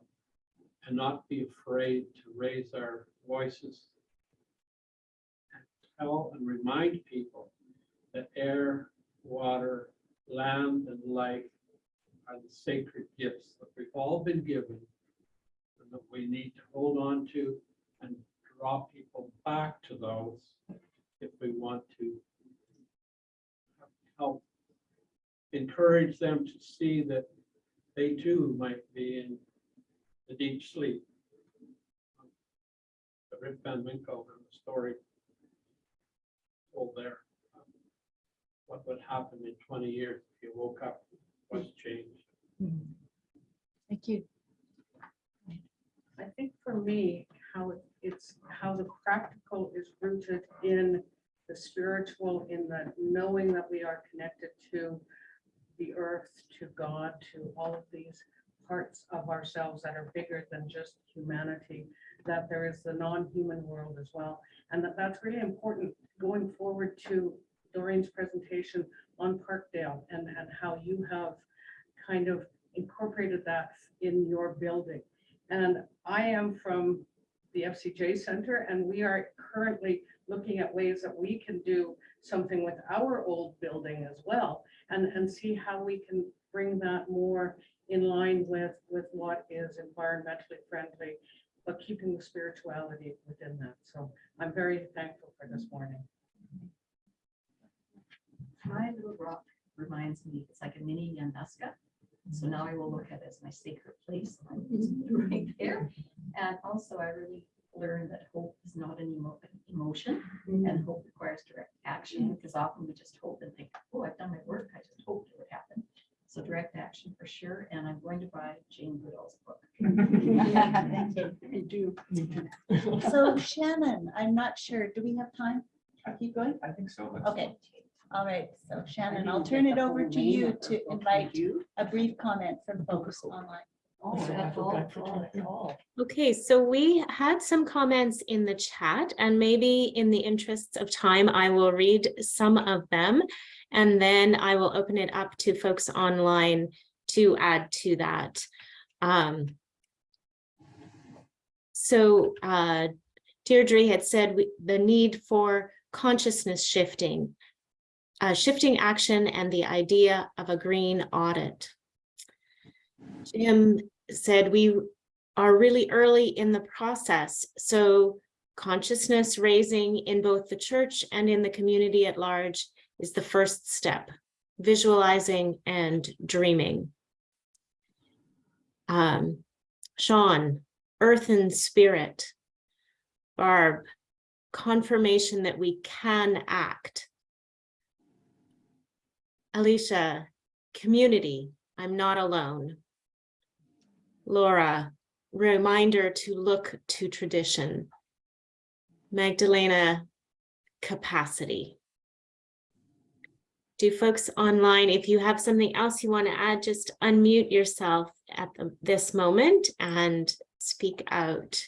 And not be afraid to raise our voices. and Tell and remind people that air, water, land, and life are the sacred gifts that we've all been given and that we need to hold on to and draw people back to those if we want to help encourage them to see that they too might be in the deep sleep. The Rip Van Winkle the story told there. What would happen in twenty years if you woke up, what's changed? Thank you. I think for me, how it- it's, how the practical is rooted in the spiritual, in the knowing that we are connected to the earth, to God, to all of these parts of ourselves that are bigger than just humanity, that there is the non-human world as well. And that that's really important going forward to Doreen's presentation on Parkdale and, and how you have kind of incorporated that in your building. And I am from the FCJ Center and we are currently looking at ways that we can do something with our old building as well, and, and see how we can bring that more in line with, with what is environmentally friendly, but keeping the spirituality within that. So I'm very thankful for this morning. My little rock reminds me, it's like a mini Yamnuska. So now I will look at it as my sacred place, it's right there. And also I really learned that hope is not an emo- emotion and mm-hmm. hope requires direct action because often we just hope and think, oh, I've done my work, I just hoped it would happen. So direct action for sure, and I'm going to buy Jane Goodall's book. Thank you. I do. So Shannon, I'm not sure, do we have time? to Keep going? I think so. let's- Okay, all right, so Shannon, I'll turn it over to you to invite a brief comment from folks online. Oh, that's all, that's all. Okay, so we had some comments in the chat and maybe in the interests of time, I will read some of them. And then I will open it up to folks online to add to that. Um, so uh, Deirdre had said we- the need for consciousness shifting, uh, shifting action and the idea of a green audit. Jim said we are really early in the process, so consciousness raising in both the church and in the community at large is the first step, visualizing and dreaming. Um, Sean, earth and spirit. Barb, confirmation that we can act. Alicia, community, I'm not alone. Laura, reminder to look to tradition. Magdalena, capacity. Do folks online, if you have something else you want to add, just unmute yourself at the- this moment and speak out.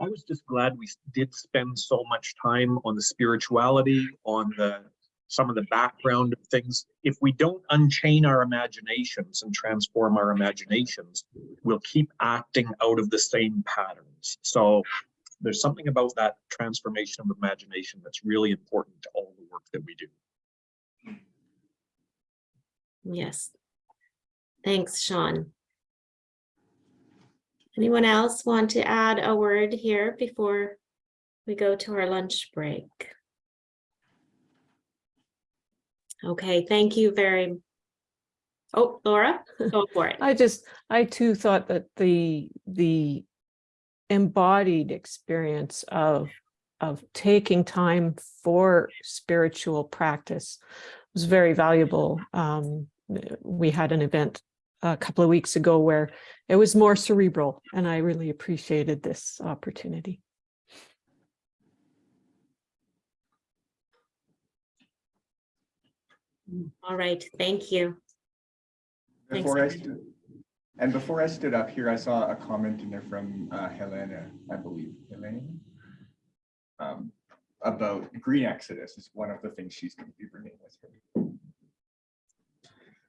I was just glad we did spend so much time on the spirituality, on the, some of the background of things. If we don't unchain our imaginations and transform our imaginations, we'll keep acting out of the same patterns. So there's something about that transformation of imagination that's really important to all the work that we do. Yes. Thanks, Sean. Anyone else want to add a word here before we go to our lunch break? Okay, thank you very. Oh, Laura, go for it. I just, I too thought that the, the embodied experience of, of taking time for spiritual practice was very valuable. Um, we had an event a couple of weeks ago where it was more cerebral and I really appreciated this opportunity. All right, thank you. Thanks, Before I stood, and before I stood up here, I saw a comment in there from uh, Helena, I believe, Helena. um, About green exodus is one of the things she's going to be bringing with her.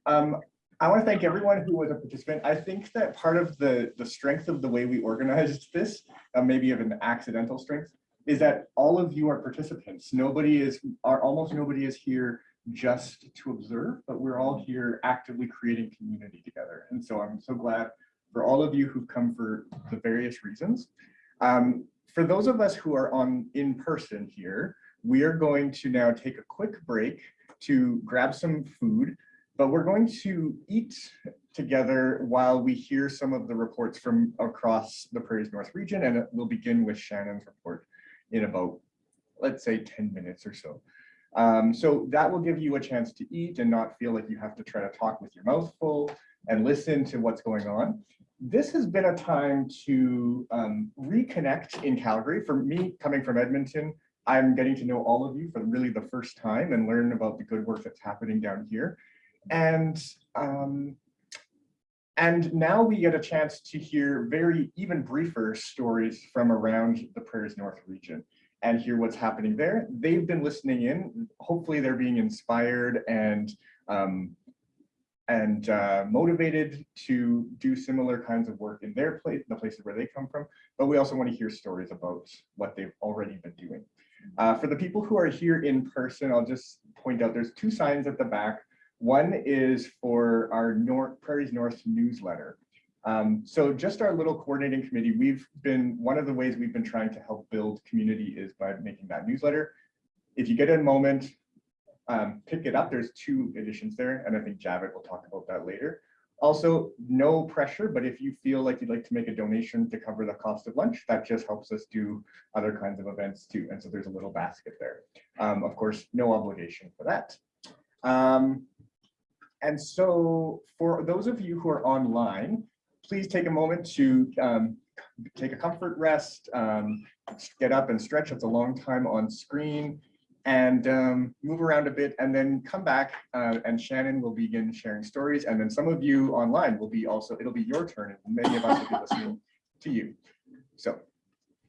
Um, I want to thank everyone who was a participant. I think that part of the, the strength of the way we organized this, uh, maybe of an accidental strength, is that all of you are participants. Nobody is, are almost nobody is here just to observe, but we're all here actively creating community together. And so I'm so glad for all of you who've come for the various reasons. Um, for those of us who are on in person here, we are going to now take a quick break to grab some food, but we're going to eat together while we hear some of the reports from across the Prairies North region, and we'll begin with Shannon's report in about, let's say, 10 minutes or so. Um, so that will give you a chance to eat and not feel like you have to try to talk with your mouth full and listen to what's going on. This has been a time to um, reconnect in Calgary. For me, coming from Edmonton, I'm getting to know all of you for really the first time and learn about the good work that's happening down here. And um, and now we get a chance to hear very even briefer stories from around the Prairies North region and hear what's happening there. They've been listening in. Hopefully they're being inspired and um, and uh, motivated to do similar kinds of work in their place, the places where they come from. But we also want to hear stories about what they've already been doing. Uh, for the people who are here in person, I'll just point out there's two signs at the back. One is for our North Prairies North newsletter. Um, so just our little coordinating committee, we've been, one of the ways we've been trying to help build community is by making that newsletter. If you get a moment, um, pick it up. There's two editions there, and I think Javid will talk about that later. Also, no pressure, but if you feel like you'd like to make a donation to cover the cost of lunch, that just helps us do other kinds of events too. And so there's a little basket there. Um, of course, no obligation for that. Um, and so for those of you who are online, please take a moment to um, take a comfort rest, um, get up and stretch. It's a long time on screen and um, move around a bit and then come back uh, and Shannon will begin sharing stories. And then some of you online will be also, it'll be your turn and many of us will be listening to you. So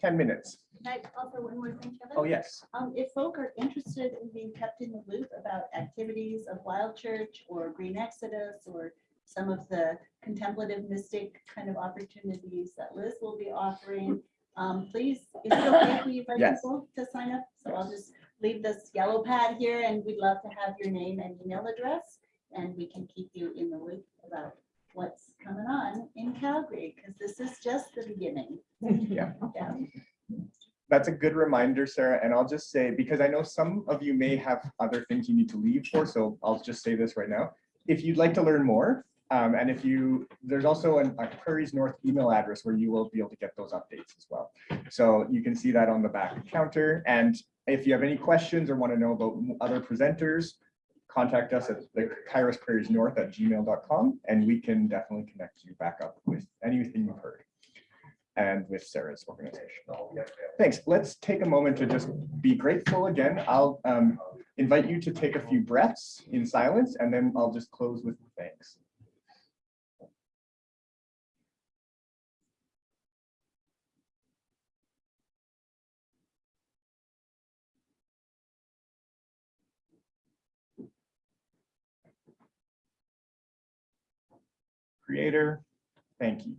10 minutes. Can I offer one more thing, Kevin? Oh, yes. Um, if folk are interested in being kept in the loop about activities of Wild Church or Green Exodus or some of the contemplative mystic kind of opportunities that Liz will be offering, um, please, is it okay for you for Yes. people to sign up? So I'll just leave this yellow pad here and we'd love to have your name and email address. And we can keep you in the loop about what's coming on in Calgary, because this is just the beginning. Yeah. Yeah. That's a good reminder, Sarah. And I'll just say, because I know some of you may have other things you need to leave for, so I'll just say this right now. If you'd like to learn more, um, and if you, there's also an- a Prairies North email address where you will be able to get those updates as well. So you can see that on the back counter. And if you have any questions or want to know about other presenters, contact us at the Kairos at gmail.com and we can definitely connect you back up with anything you've heard and with Sarah's organization. Thanks. Let's take a moment to just be grateful again. I'll um, invite you to take a few breaths in silence and then I'll just close with thanks. Creator, thank you.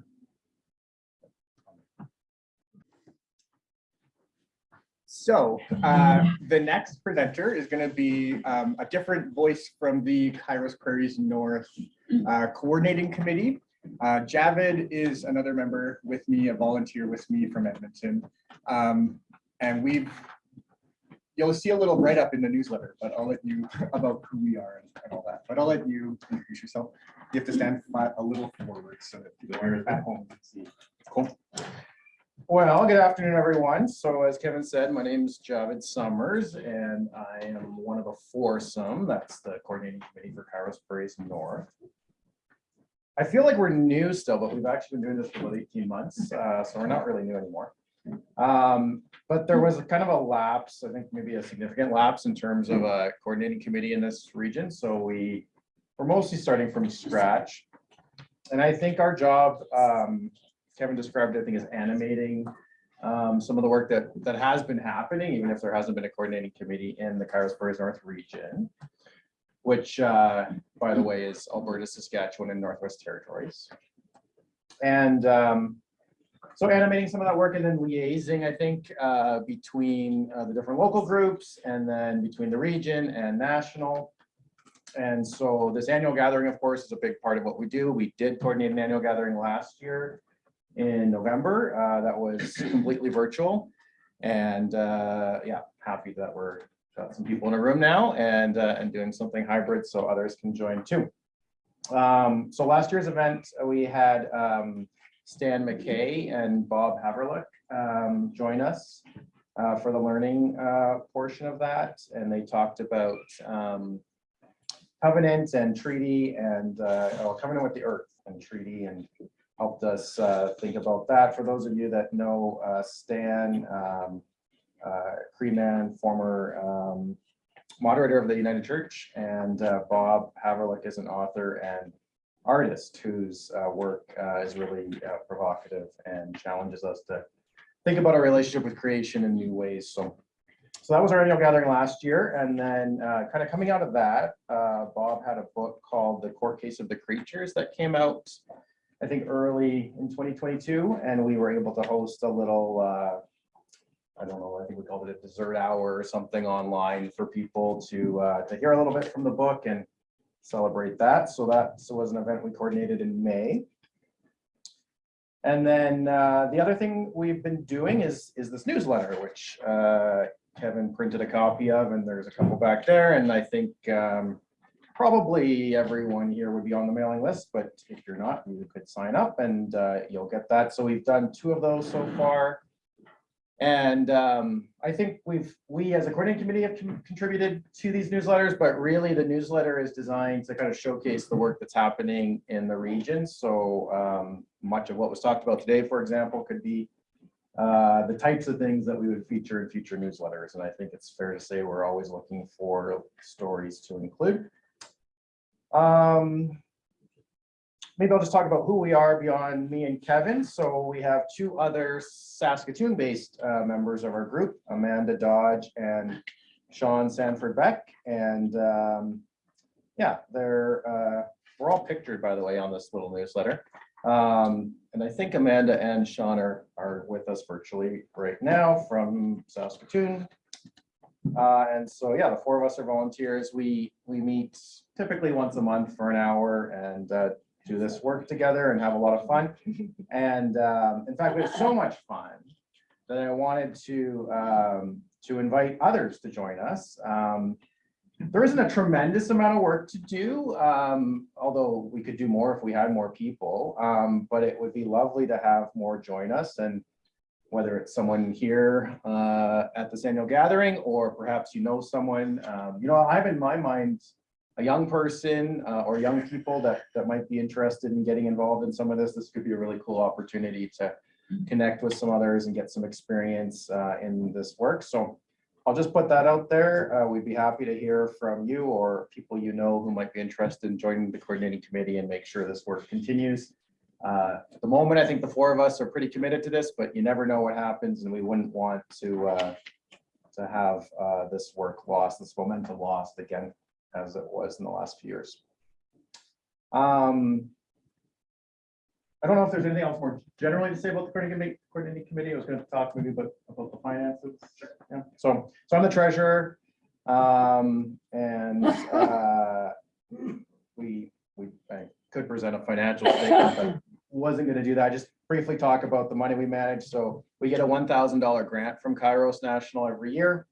So uh, the next presenter is going to be um, a different voice from the Kairos Prairies North uh, Coordinating Committee. Uh, Javid is another member with me, a volunteer with me from Edmonton. Um, and we've, you'll see a little write-up in the newsletter, but I'll let you, about who we are and and all that. But I'll let you introduce yourself. You have to stand a little forward so that people are at home can see. Cool. Well, good afternoon, everyone. So as Kevin said, my name is Javed Summers and I am one of a foursome. That's the coordinating committee for Kairos Prairies North. I feel like we're new still, but we've actually been doing this for about 18 months, uh, so we're not really new anymore. Um, But there was a kind of a lapse, I think maybe a significant lapse in terms of a coordinating committee in this region. So we, we're mostly starting from scratch. And I think our job, um, Kevin described, I think, as animating um, some of the work that, that has been happening, even if there hasn't been a coordinating committee in the Kairos Prairies North region, which, uh, by the way, is Alberta, Saskatchewan, and Northwest Territories. And um, so animating some of that work and then liaising, I think, uh, between uh, the different local groups and then between the region and national. And so this annual gathering, of course, is a big part of what we do. We did coordinate an annual gathering last year in November. Uh, that was completely virtual. And uh, yeah, happy that we're got some people in a room now and uh, and doing something hybrid so others can join too. Um, so last year's event, we had um, Stan McKay and Bob Haverluck um, join us uh, for the learning uh, portion of that. And they talked about um, covenant and treaty and uh, oh, covenant with the earth and treaty and helped us uh, think about that. For those of you that know uh, Stan, um, uh, former um, moderator of the United Church, and uh, Bob Haverluck is an author and artist whose uh, work uh, is really uh, provocative and challenges us to think about our relationship with creation in new ways. So so that was our annual gathering last year, and then uh, kind of coming out of that, uh, Bob had a book called The Court Case of the Creatures that came out, I think, early in 2022, and we were able to host a little, uh, I don't know, I think we called it a dessert hour or something online for people to to hear a little bit from the book and celebrate that. So that so was an event we coordinated in May. And then uh, the other thing we've been doing is is this newsletter, which uh, Kevin printed a copy of, and there's a couple back there. And I think um, probably everyone here would be on the mailing list, but if you're not, you could sign up and uh, you'll get that. So we've done two of those so far. And um, I think we've, we as a coordinating committee have con- contributed to these newsletters, but really the newsletter is designed to kind of showcase the work that's happening in the region. So um, much of what was talked about today, for example, could be uh, the types of things that we would feature in future newsletters. And I think it's fair to say we're always looking for stories to include. Um, maybe I'll just talk about who we are beyond me and Kevin. So we have two other Saskatoon-based uh, members of our group, Amanda Dodge and Sean Sanford Beck. And um, yeah, they're uh, we're all pictured, by the way, on this little newsletter. Um, and I think Amanda and Sean are, are with us virtually right now from Saskatoon. Uh, and so, yeah, the four of us are volunteers. We, we meet typically once a month for an hour and uh, do this work together and have a lot of fun. And um, in fact, we have so much fun that I wanted to, um, to invite others to join us. Um, there isn't a tremendous amount of work to do, um, although we could do more if we had more people. Um, but it would be lovely to have more join us and whether it's someone here uh, at this annual gathering or perhaps you know someone, um, you know, I have in my mind a young person uh, or young people that that might be interested in getting involved in some of this. This could be a really cool opportunity to connect with some others and get some experience uh, in this work. So I'll just put that out there. Uh, we'd be happy to hear from you or people you know who might be interested in joining the coordinating committee and make sure this work continues. Uh, at the moment, I think the four of us are pretty committed to this, but you never know what happens and we wouldn't want to uh, to have uh, this work lost, this momentum lost again, as it was in the last few years. Um, I don't know if there's anything else more generally to say about the coordinating committee-. I was going to talk maybe about, about the finances. Yeah, so, so I'm the treasurer. Um, and, uh, we, we, I could present a financial statement, but wasn't going to do that. Just briefly talk about the money we manage. So we get a one thousand dollar grant from Kairos National every year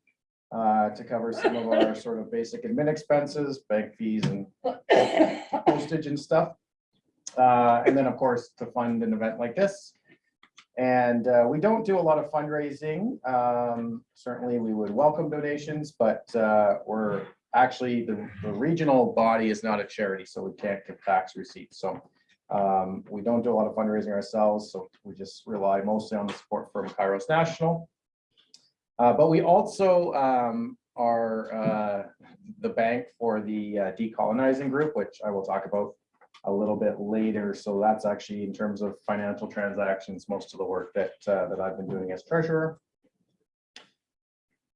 uh, to cover some of our sort of basic admin expenses, bank fees and postage and stuff. Uh, and then, of course, to fund an event like this. And uh, we don't do a lot of fundraising. Um, certainly, we would welcome donations, but uh, we're actually the, the regional body is not a charity, so we can't give tax receipts. So um, we don't do a lot of fundraising ourselves, so we just rely mostly on the support from Kairos National. Uh, but we also um, are uh, the bank for the uh, decolonizing group, which I will talk about a little bit later. So that's actually in terms of financial transactions, most of the work that uh, that I've been doing as treasurer.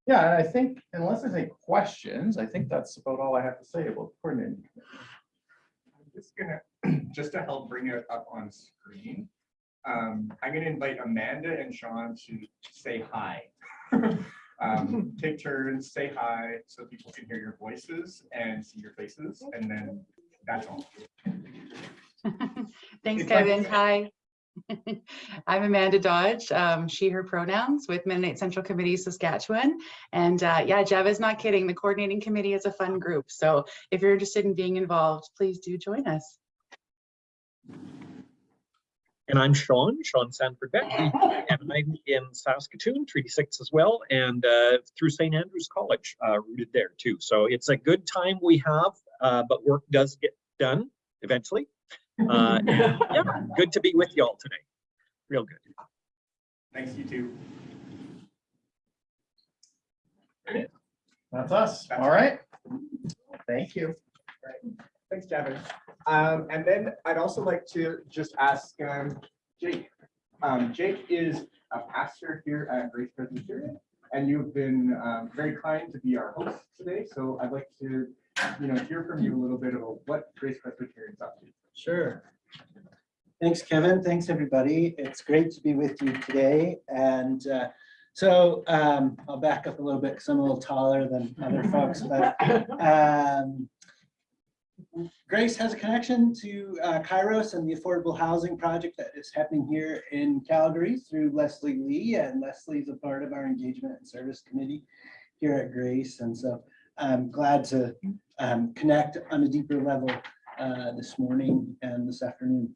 Yeah, and I think unless there's any questions, I think that's about all I have to say about coordinating. I'm just gonna, just to help bring it up on screen, um, I'm gonna invite Amanda and Sean to say hi. Um, take turns, say hi, so people can hear your voices and see your faces, and then that's all. Thanks, It's like- Kevin. Hi. I'm Amanda Dodge, um, she, her pronouns with Mennonite Central Committee Saskatchewan. And uh, yeah, Jeff is not kidding. The coordinating committee is a fun group. So if you're interested in being involved, please do join us. And I'm Sean, Sean Sanford Beck, and I'm in Saskatoon, Treaty Six as well, and uh, through St. Andrews College, uh, rooted there too. So it's a good time we have, uh, but work does get done eventually. Uh, and yeah, good to be with you all today. Real good. Thanks, you too. That's us. All right. Thank you. Right. Thanks, Gavin. Um, and then I'd also like to just ask um, Jake. Um, Jake is a pastor here at Grace Presbyterian, and you've been um, very kind to be our host today. So I'd like to, you know, hear from you a little bit about what Grace Presbyterian is up to. Sure. Thanks, Kevin. Thanks, everybody. It's great to be with you today. And uh, so um, I'll back up a little bit because I'm a little taller than other folks, but um, Grace has a connection to uh, Kairos and the affordable housing project that is happening here in Calgary through Leslie Lee. And Leslie's a part of our engagement and service committee here at Grace. And so I'm glad to um, connect on a deeper level uh, this morning and this afternoon.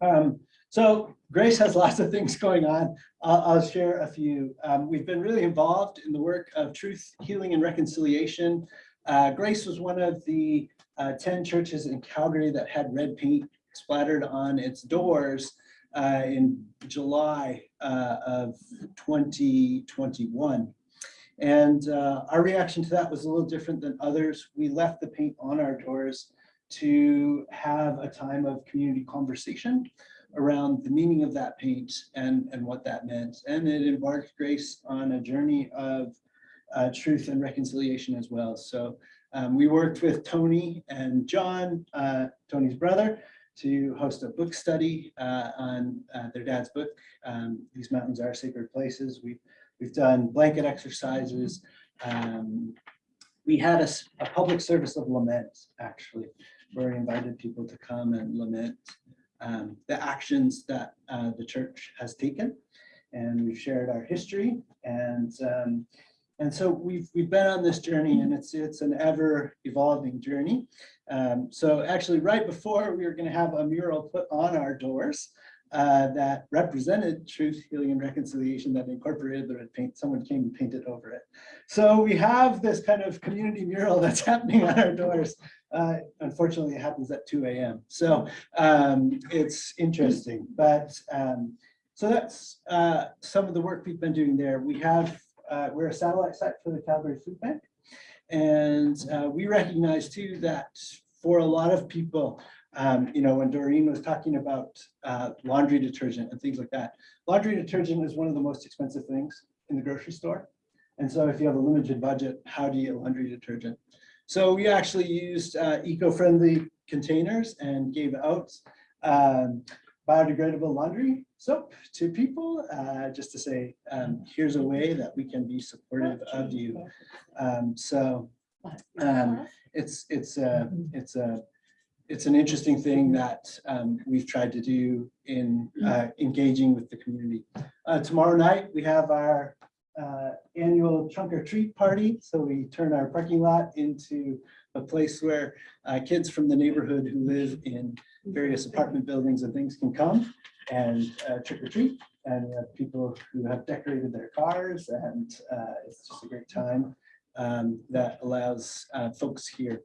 Um, so Grace has lots of things going on. I'll, I'll share a few. Um, we've been really involved in the work of truth, healing, and reconciliation. Uh, Grace was one of the uh, 10 churches in Calgary that had red paint splattered on its doors uh, in July uh, of 2021. And uh, our reaction to that was a little different than others. We left the paint on our doors to have a time of community conversation around the meaning of that paint and, and what that meant. And it embarked Grace on a journey of uh, truth and reconciliation as well. So um, we worked with Tony and John, uh, Tony's brother, to host a book study uh, on uh, their dad's book, um, These Mountains Are Sacred Places. We've, we've done blanket exercises. Um, we had a public service of lament, actually, where we invited people to come and lament um, the actions that uh, the church has taken. And we've shared our history and um, and so we've we've been on this journey and it's it's an ever evolving journey. Um, so actually right before we were going to have a mural put on our doors uh, that represented truth, healing and reconciliation that incorporated the red paint. Someone came and painted over it. So we have this kind of community mural that's happening on our doors. Uh, unfortunately, it happens at 2 a.m. So um, it's interesting, but um, so that's uh, some of the work we've been doing there. We have, uh, we're a satellite site for the Calgary Food Bank. And uh, we recognize too that for a lot of people, um, you know, when Doreen was talking about uh, laundry detergent and things like that, laundry detergent is one of the most expensive things in the grocery store. And so if you have a limited budget, how do you get laundry detergent? So we actually used uh, eco-friendly containers and gave out um, biodegradable laundry soap to people, uh, just to say, um, here's a way that we can be supportive of you. Um, so um, it's it's a it's a it's an interesting thing that um, we've tried to do in uh, engaging with the community. Uh, tomorrow night we have our uh, annual trunk or treat party. So we turn our parking lot into a place where uh, kids from the neighborhood who live in various apartment buildings and things can come and uh, trick or treat. And we have people who have decorated their cars and uh, it's just a great time um, that allows uh, folks here.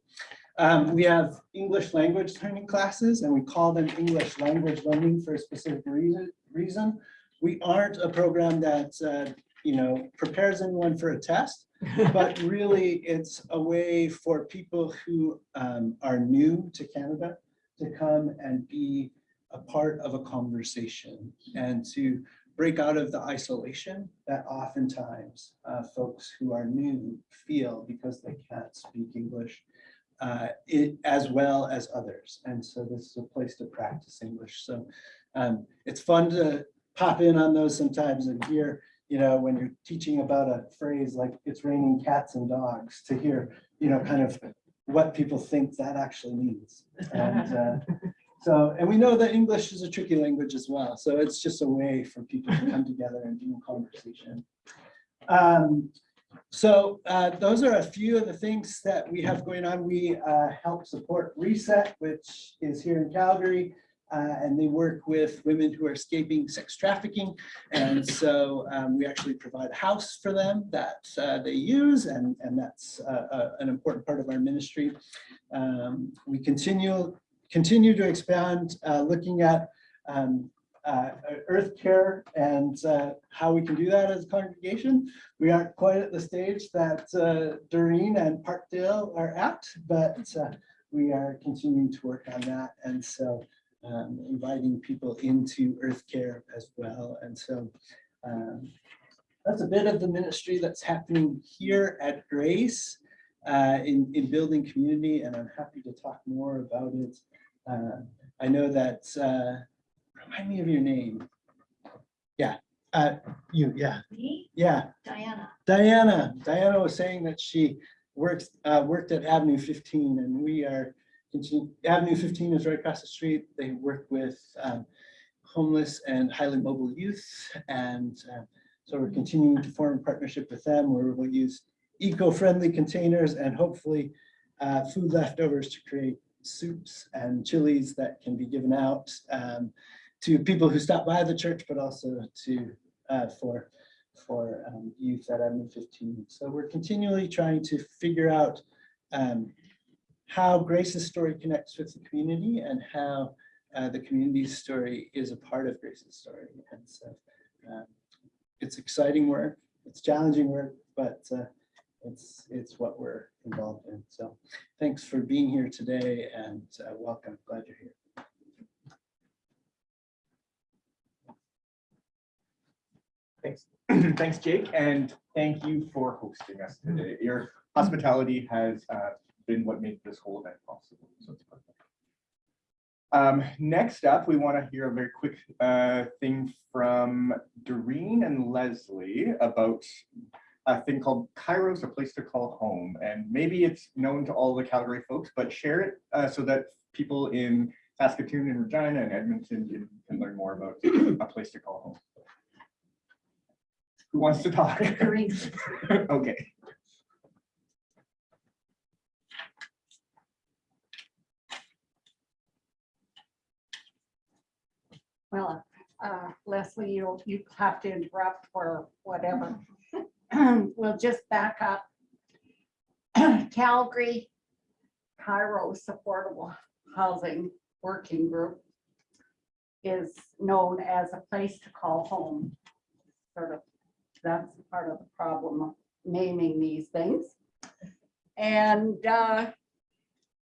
Um, we have English language learning classes and we call them English language learning for a specific reason. reason. We aren't a program that uh, you know, prepares anyone for a test, but really it's a way for people who um, are new to Canada to come and be a part of a conversation and to break out of the isolation that oftentimes uh, folks who are new feel because they can't speak English uh, it, as well as others. And so this is a place to practice English. So um, it's fun to pop in on those sometimes and hear you know, when you're teaching about a phrase like it's raining cats and dogs to hear, you know, kind of what people think that actually means. And uh, so, and we know that English is a tricky language as well. So it's just a way for people to come together and do a conversation. Um, so uh, those are a few of the things that we have going on. We uh, help support Reset, which is here in Calgary. Uh, and they work with women who are escaping sex trafficking. And so um, we actually provide a house for them that uh, they use, and, and that's uh, uh, an important part of our ministry. Um, we continue, continue to expand, uh, looking at um, uh, earth care and uh, how we can do that as a congregation. We aren't quite at the stage that uh, Doreen and Parkdale are at, but uh, we are continuing to work on that. And so um, inviting people into earth care as well. And so um, that's a bit of the ministry that's happening here at Grace uh, in, in building community, and I'm happy to talk more about it. Uh, I know that, uh, remind me of your name. Yeah, uh, you, yeah, Me, yeah. Diana. Diana, Diana was saying that she works, uh, worked at Avenue fifteen and we are, continu- Avenue fifteen is right across the street. They work with, um, homeless and highly mobile youth. And, uh, so we're continuing to form a partnership with them where we'll use eco-friendly containers and hopefully, uh, food leftovers to create soups and chilies that can be given out, um, to people who stop by the church, but also to, uh, for for um, youth at Avenue 15. So we're continually trying to figure out um, how Grace's story connects with the community and how uh, the community's story is a part of Grace's story. And so um, it's exciting work, it's challenging work, but uh, it's it's what we're involved in. So thanks for being here today and uh, welcome. Glad you're here. Thanks, thanks, Jake, and thank you for hosting us today. Your hospitality has uh, been what made this whole event possible. so it's perfect. Um, next up, we want to hear a very quick uh, thing from Doreen and Leslie about a thing called Kairos, a place to call home. And maybe it's known to all the Calgary folks, but share it uh, so that people in Saskatoon and Regina and Edmonton can, can learn more about a place to call home. Who wants to talk? Okay. Well, uh, Leslie, you'll, you have to interrupt or whatever. We'll just back up. Calgary Kairos Affordable Housing Working Group is known as a place to call home. Sort of, that's part of the problem of naming these things. And uh,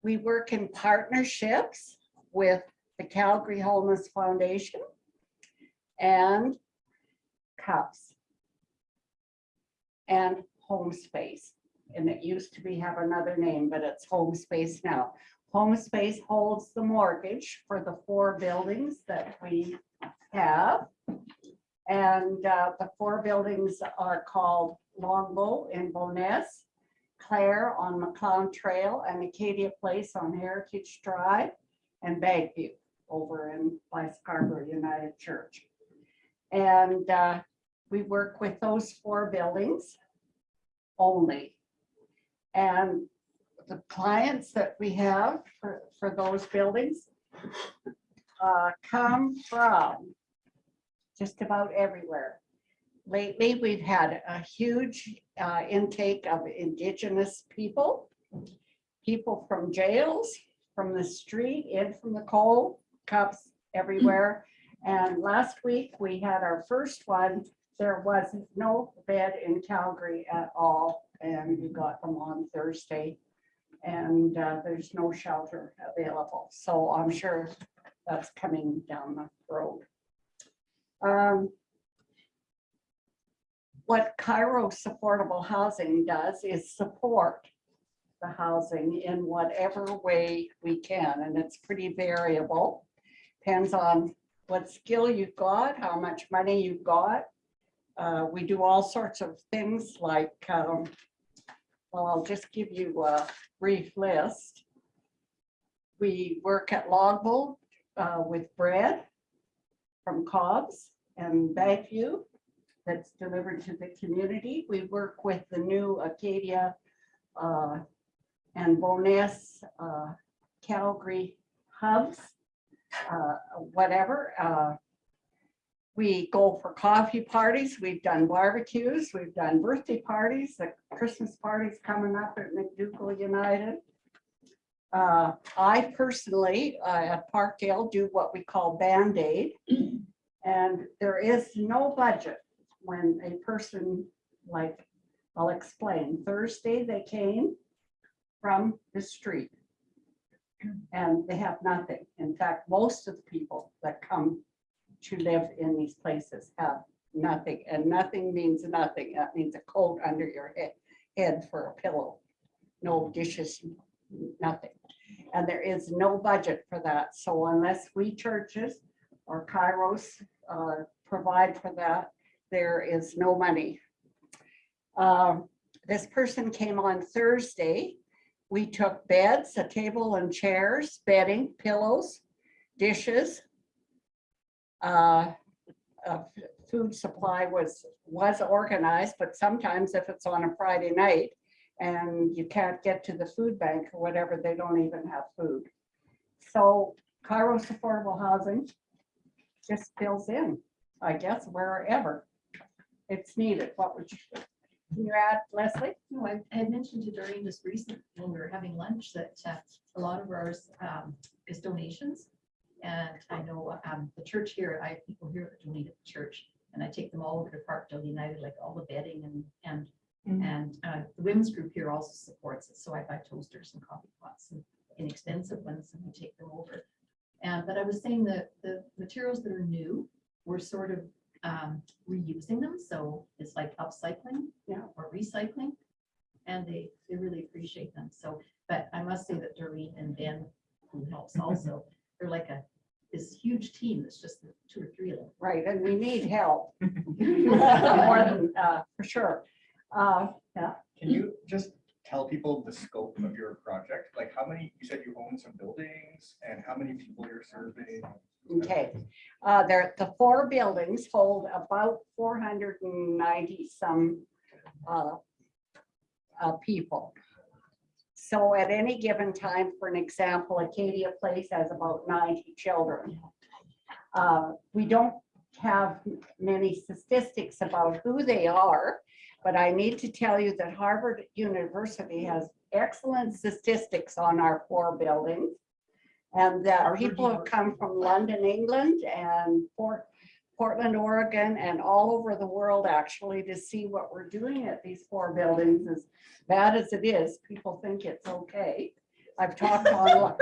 we work in partnerships with the Calgary Homeless Foundation and CUPS and Home Space. And it used to be have another name, but it's Home Space now. Home Space holds the mortgage for the four buildings that we have. And uh, the four buildings are called Longbow in Bowness, Claire on Macleod Trail, and Acadia Place on Heritage Drive, and Bankview over in by Scarborough United Church. And uh, we work with those four buildings only. And the clients that we have for, for those buildings uh, come from just about everywhere. Lately, we've had a huge uh, intake of indigenous people, people from jails, from the street, in from the coal, CUPS everywhere. And last week, we had our first one. There was no bed in Calgary at all, and we got them on Thursday. And uh, there's no shelter available, so I'm sure that's coming down the road. Um, What Kairos Affordable Housing does is support the housing in whatever way we can, and it's pretty variable. Depends on what skill you've got, how much money you've got. Uh, we do all sorts of things like, um, well, I'll just give you a brief list. We work at Logville uh, with bread from Cobb's and Bankview that's delivered to the community. We work with the new Acadia uh, and Bowness uh, Calgary hubs, uh, whatever. uh, We go for coffee parties. We've done barbecues. We've done birthday parties. The Christmas party's coming up at McDougall United. Uh, I personally, uh, at Parkdale, do what we call Band-Aid. And there is no budget when a person, like, I'll explain. Thursday, they came from the street. And they have nothing. In fact, most of the people that come to live in these places have nothing, and nothing means nothing. That means a coat under your head, head for a pillow. No dishes, nothing. And there is no budget for that. So unless we churches or Kairos uh, provide for that, there is no money. Um, This person came on Thursday. We took beds, a table and chairs, bedding, pillows, dishes. Uh, uh, Food supply was, was organized, but sometimes if it's on a Friday night and you can't get to the food bank or whatever, they don't even have food. So Kairos Affordable Housing just fills in, I guess, wherever it's needed. What would you, can you add, Leslie? No, I I had mentioned to Doreen just recently when we were having lunch that uh, a lot of ours um, is donations. And I know um, the church here, I have people here that donate at the church. And I take them all over to Parkdale United, like all the bedding and, and, and uh, the women's group here also supports it. So I buy toasters and coffee pots and inexpensive ones and we take them over. And, but I was saying that the materials that are new, we're sort of um, reusing them. So it's like upcycling Yeah. or recycling. And they, they really appreciate them. So, but I must say that Doreen and Ben, who helps also, they're like a, this huge team that's just two or three of them. Right, and we need help. More than, uh, for sure. Uh, yeah, Can you just tell people the scope of your project? Like how many, you said you own some buildings and how many people you're serving? Okay. Uh, there, the four buildings hold about four hundred and ninety some, uh, uh, people. So at any given time, for an example, Acadia Place has about ninety children. Uh, we don't have many statistics about who they are, but I need to tell you that Harvard University has excellent statistics on our four buildings. And that people have come from London, England and Port, Portland, Oregon, and all over the world actually to see what we're doing at these four buildings. As bad as it is, people think it's okay. I've talked on.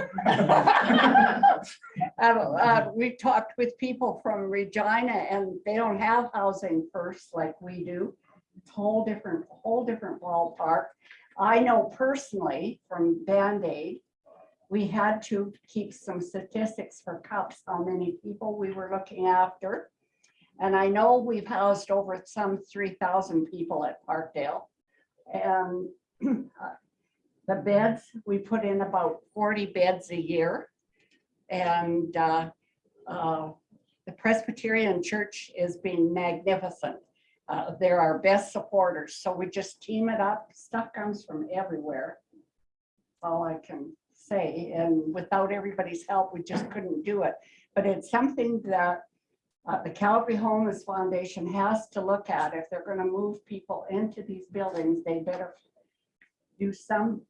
Uh, uh, We've talked with people from Regina and they don't have housing first like we do. It's a Whole different, whole different ballpark. I know personally from Band-Aid, we had to keep some statistics for CUPS, how many people we were looking after. And I know we've housed over some three thousand people at Parkdale. And uh, the beds, we put in about forty beds a year. And uh, uh, the Presbyterian Church is being magnificent. Uh, They're our best supporters, so we just team it up. Stuff comes from everywhere. All I can say, and without everybody's help, we just couldn't do it. But it's something that uh, the Calgary Homeless Foundation has to look at. If they're gonna move people into these buildings, they better do something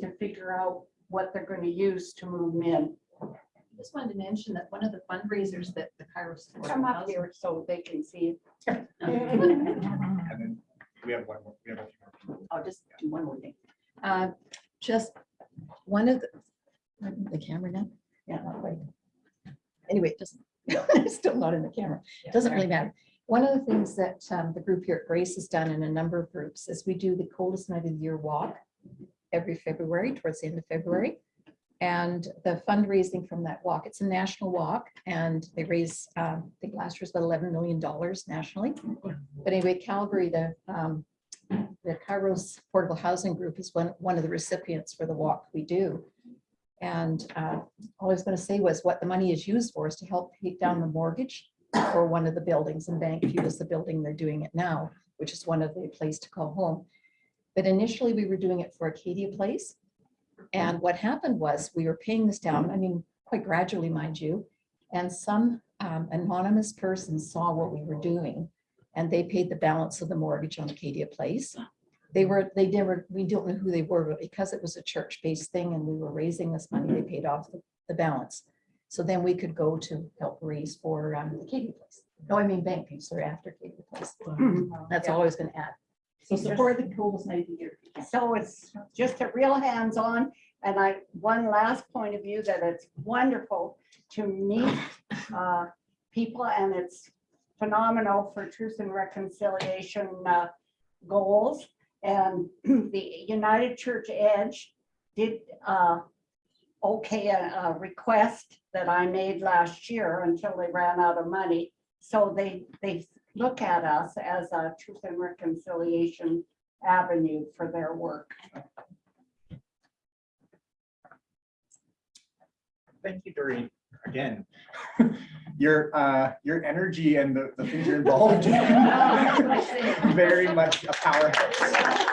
to figure out what they're gonna use to move them in. I Just wanted to mention that one of the fundraisers that the Kairos. Come up here so they can see. it. And then we have one more, we have a few more. I'll just do one more thing. Uh, Just one of the, the camera now? Yeah, not quite. Anyway, it doesn't, it's still not in the camera. It Doesn't really matter. One of the things that um, the group here at Grace has done in a number of groups is we do the coldest night of the year walk every February, towards the end of February. And the fundraising from that walk, it's a national walk and they raise, um, I think last year's about eleven million dollars nationally. But anyway, Calgary, the, um, the Kairos Affordable Housing Group is one, one of the recipients for the walk we do. And uh, all I was going to say was what the money is used for is to help pay down the mortgage for one of the buildings and Bankview is the building they're doing it now, which is one of the place to call home. But initially we were doing it for Acadia Place. And what happened was we were paying this down, I mean, quite gradually, mind you. And some um, anonymous person saw what we were doing and they paid the balance of the mortgage on Acadia Place. They were, they never, we don't know who they were, but because it was a church-based thing and we were raising this money, they paid off the, the balance. So then we could go to help raise for um, Acadia Place. No, I mean Bankview, sorry, after Acadia Place. That's all I was gonna add. So support the coldest night of the year. So it's just a real hands-on. And I, one last point of view that it's wonderful to meet uh, people and it's phenomenal for truth and reconciliation uh, goals. And the United Church Edge did uh, okay a, a request that I made last year until they ran out of money. So they, they look at us as a truth and reconciliation avenue for their work. Thank you, Doreen, again. Your, uh, your energy and the, the things you're involved in. Very much a powerhouse.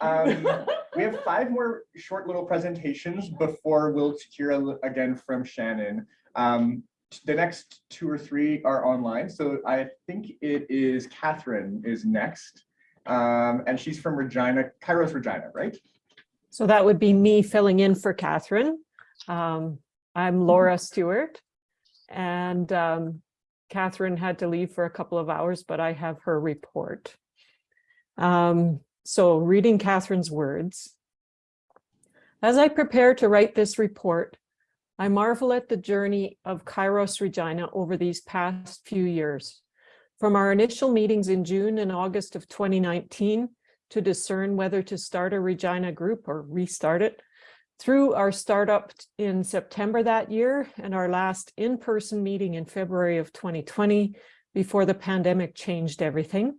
Um, we have five more short little presentations before we'll hear again from Shannon. Um, the next two or three are online, so I think it is Catherine is next. Um, and she's from Regina, Kairos Regina, right? So that would be me filling in for Catherine. Um, I'm Laura Stewart. And um, Catherine had to leave for a couple of hours, but I have her report. Um, so reading Catherine's words. As I prepare to write this report, I marvel at the journey of Kairos Regina over these past few years. From our initial meetings in June and August of 2019 to discern whether to start a Regina group or restart it, through our startup in September that year and our last in-person meeting in February of 2020 before the pandemic changed everything,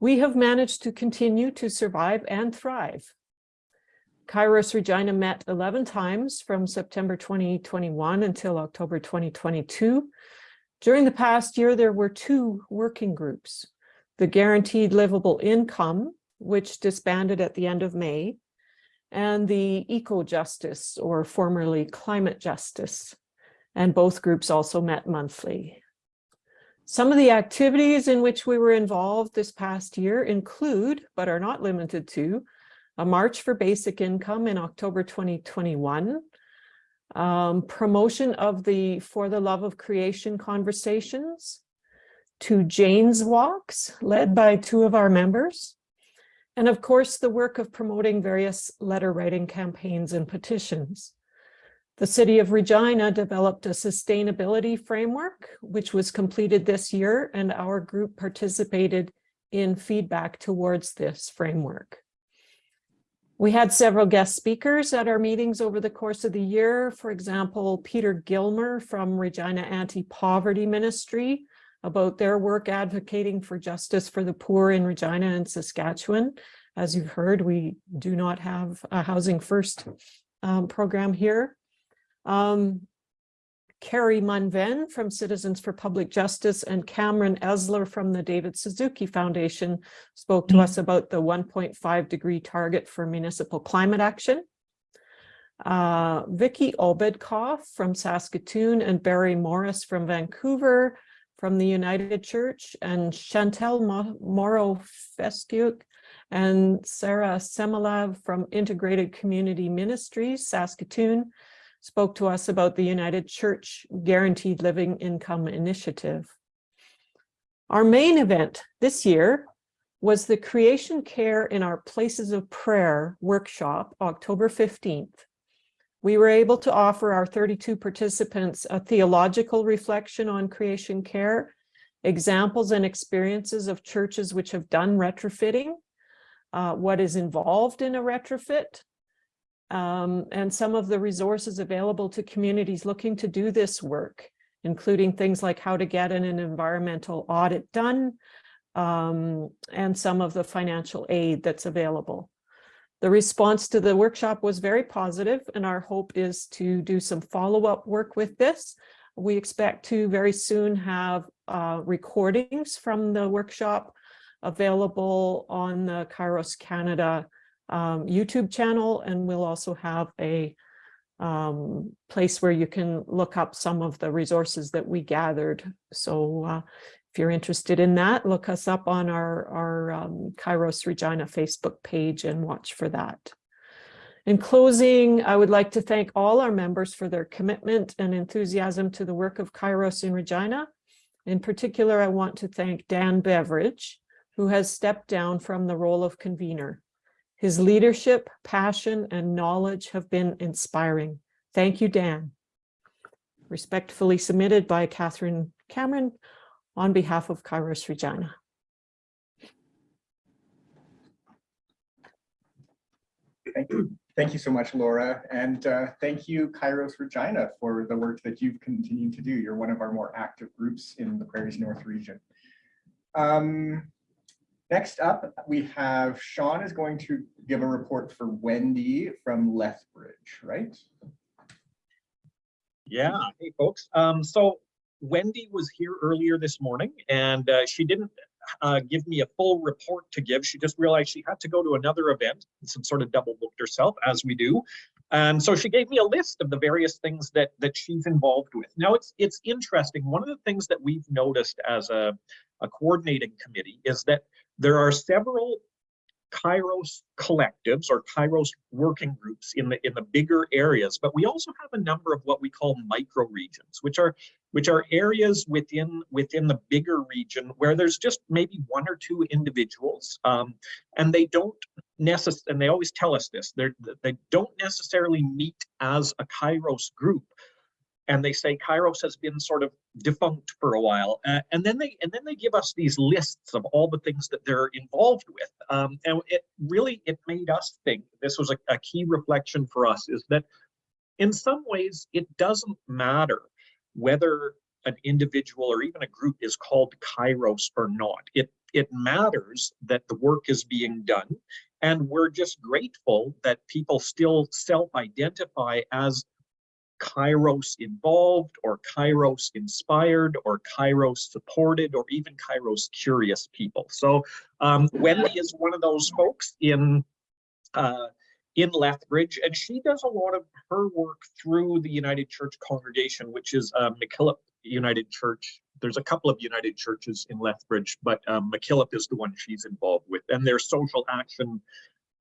we have managed to continue to survive and thrive. Kairos Regina met 11 times from September 2021 until October 2022. During the past year, there were two working groups, the Guaranteed Livable Income, which disbanded at the end of May, and the Eco Justice, or formerly Climate Justice. And both groups also met monthly. Some of the activities in which we were involved this past year include, but are not limited to, a March for Basic Income in October 2021, um, promotion of the For the Love of Creation conversations, two Jane's Walks led by two of our members, and of course, the work of promoting various letter writing campaigns and petitions. The City of Regina developed a sustainability framework, which was completed this year, and our group participated in feedback towards this framework. We had several guest speakers at our meetings over the course of the year. For example, Peter Gilmer from Regina Anti-Poverty Ministry about their work advocating for justice for the poor in Regina and Saskatchewan. As you've heard, we do not have a Housing First um, program here. Um, Karri Munn-Venn from Citizens for Public Justice and Cameron Esler from the David Suzuki Foundation spoke to us about the 1.5 degree target for municipal climate action. Uh, Vicki Obedkoff from Saskatoon and Barry Morris from Vancouver from the United Church and Chantel Morrow Fescuk and Sarah Semelav from Integrated Community Ministries, Saskatoon, spoke to us about the United Church Guaranteed Living Income Initiative. Our main event this year was the Creation Care in Our Places of Prayer workshop, October 15th. We were able to offer our 32 participants a theological reflection on creation care, examples and experiences of churches which have done retrofitting, uh, what is involved in a retrofit, um, and some of the resources available to communities looking to do this work, including things like how to get an, an environmental audit done, um, and some of the financial aid that's available. The response to the workshop was very positive, and our hope is to do some follow-up work with this. We expect to very soon have uh, recordings from the workshop available on the Kairos Canada um, YouTube channel, and we'll also have a um, place where you can look up some of the resources that we gathered. So uh, if you're interested in that, look us up on our, our um, Kairos Regina Facebook page and watch for that. In closing, I would like to thank all our members for their commitment and enthusiasm to the work of Kairos in Regina. In particular, I want to thank Dan Beveridge, who has stepped down from the role of convener. His leadership, passion, and knowledge have been inspiring. Thank you, Dan. respectfully submitted by Catherine Cameron on behalf of Kairos Regina. Thank you. Thank you so much, Laura. And uh, thank you, Kairos Regina, for the work that you've continued to do. You're one of our more active groups in the Prairies North region. Um, Next up, we have Sean is going to give a report for Wendy from Lethbridge, right? Yeah, hey folks. Um, so Wendy was here earlier this morning and uh, she didn't uh, give me a full report to give. She just realized she had to go to another event and some sort of double booked herself as we do. And so she gave me a list of the various things that that she's involved with. Now it's it's interesting. One of the things that we've noticed as a, a coordinating committee is that there are several Kairos collectives or Kairos working groups in the in the bigger areas, but we also have a number of what we call micro regions, which are which are areas within within the bigger region where there's just maybe one or two individuals, um, and they don't necess and they always tell us this they they don't necessarily meet as a Kairos group, and they say Kairos has been sort of defunct for a while, uh, and then they and then they give us these lists of all the things that they're involved with, um, and it really it made us think. This was a, a key reflection for us is that in some ways it doesn't matter whether an individual or even a group is called Kairos or not. It it matters that the work is being done, and we're just grateful that people still self-identify as Kairos involved or Kairos inspired or Kairos supported or even Kairos curious people. So um, Wendy is one of those folks in uh, in Lethbridge, and she does a lot of her work through the United Church congregation, which is uh, McKillop United Church. There's a couple of United churches in Lethbridge, but um, McKillop is the one she's involved with, and their social action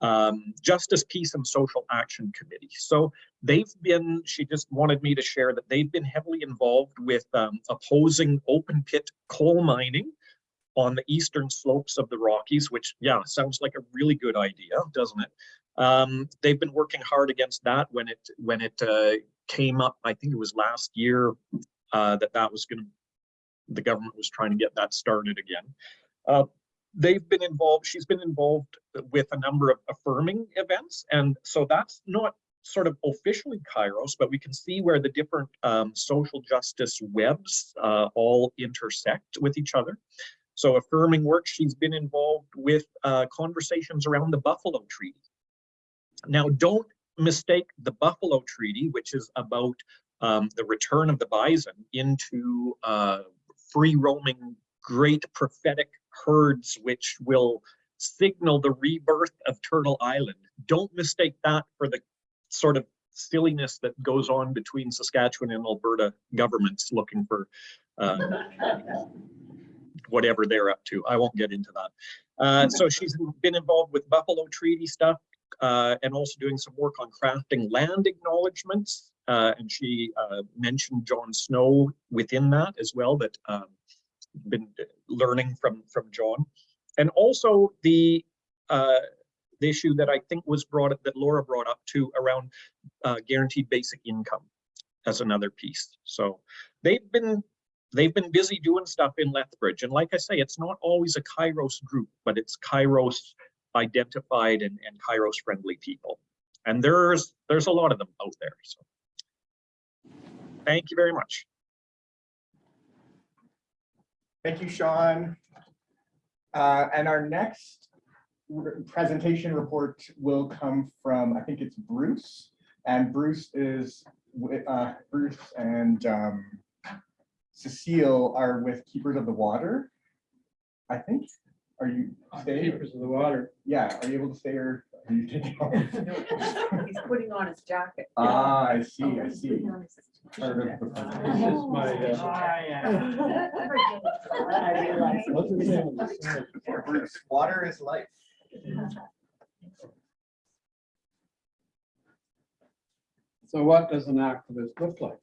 um, Justice, Peace, and Social Action Committee. So they've been, she just wanted me to share that they've been heavily involved with um, opposing open pit coal mining on the eastern slopes of the Rockies, which, yeah, sounds like a really good idea, doesn't it? Um, they've been working hard against that when it when it uh, came up, I think it was last year, uh, that that was going to, the government was trying to get that started again. Uh, they've been involved, she's been involved with a number of affirming events. And so that's not sort of officially Kairos, but we can see where the different um, social justice webs uh, all intersect with each other. So affirming work, she's been involved with uh, conversations around the Buffalo Treaty. Now, don't mistake the Buffalo Treaty, which is about um, the return of the bison into uh, free roaming, great prophetic herds which will signal the rebirth of Turtle Island. Don't mistake that for the sort of silliness that goes on between Saskatchewan and Alberta governments looking for uh, whatever they're up to. I won't get into that. Uh, so she's been involved with Buffalo Treaty stuff uh, and also doing some work on crafting land acknowledgements. Uh, and she uh, mentioned John Snow within that as well, that um, been learning from from John, and also the uh, the issue that I think was brought up that Laura brought up too around uh, guaranteed basic income as another piece. So they've been they've been busy doing stuff in Lethbridge, and like I say, it's not always a Kairos group, but it's Kairos identified and, and Kairos friendly people, and there's there's a lot of them out there. So thank you very much. Thank you, Sean. Uh, and our next r- presentation report will come from, I think it's Bruce. And Bruce is, wi- uh, Bruce and um, Cecile are with Keepers of the Water. I think. Are you staying? Keepers of the Water. Yeah, are you able to stay or are you taking off? He's putting on his jacket. Ah, I see, I He's see. Putting on his Part of the- This is my, uh, I realize. What's his name? Water is life. So what does an activist look like?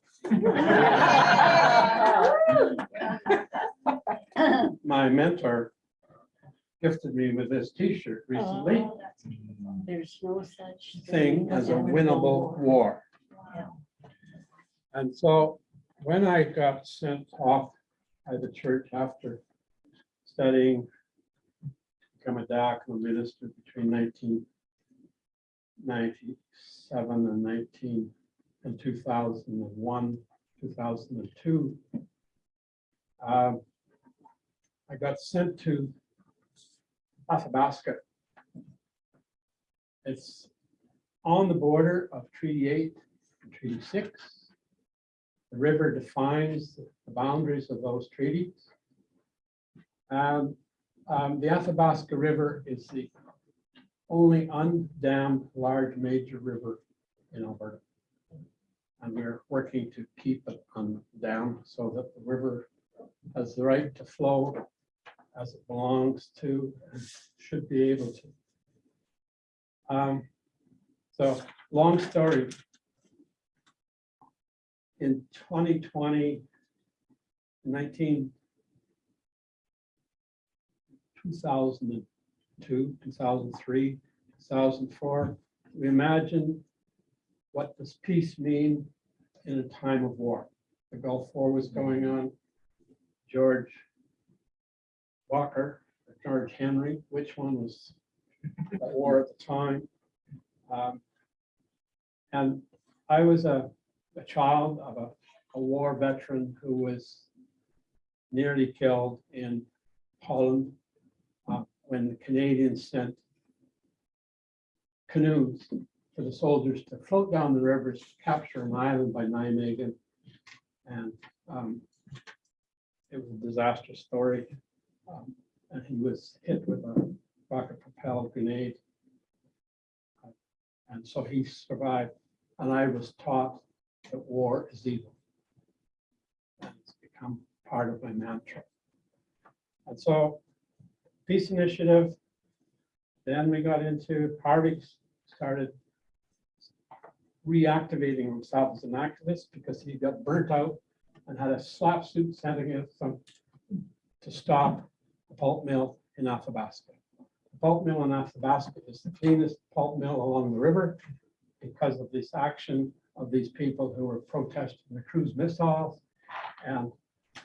My mentor gifted me with this T-shirt recently, There's no such thing as a winnable war. And so when I got sent off by the church after studying, become a diaconal minister between nineteen ninety-seven and nineteen, and two thousand and one, two thousand and two. Um, I got sent to Athabasca. It's on the border of Treaty Eight and Treaty Six. The river defines the boundaries of those treaties. Um, um, the Athabasca River is the only undammed large major river in Alberta. And we're working to keep it undammed so that the river has the right to flow as it belongs to and should be able to. Um, so, long story. In 2020, 19, 2002, 2003, 2004, we imagine what does peace mean in a time of war? The Gulf War was going on. George Walker, George Henry, which one was at war at the time? Um, And I was a, a child of a, a war veteran who was nearly killed in Poland uh, when the Canadians sent canoes for the soldiers to float down the rivers, to capture an island by Nijmegen. And um, it was a disastrous story. Um, And he was hit with a rocket propelled grenade. And so he survived. And I was taught that war is evil. It's become part of my mantra. And so peace initiative. Then we got into Harvey started reactivating himself as an activist because he got burnt out and had a SLAPP suit sent against him to stop the pulp mill in Athabasca. The pulp mill in Athabasca is the cleanest pulp mill along the river because of this action of these people who were protesting the cruise missiles. And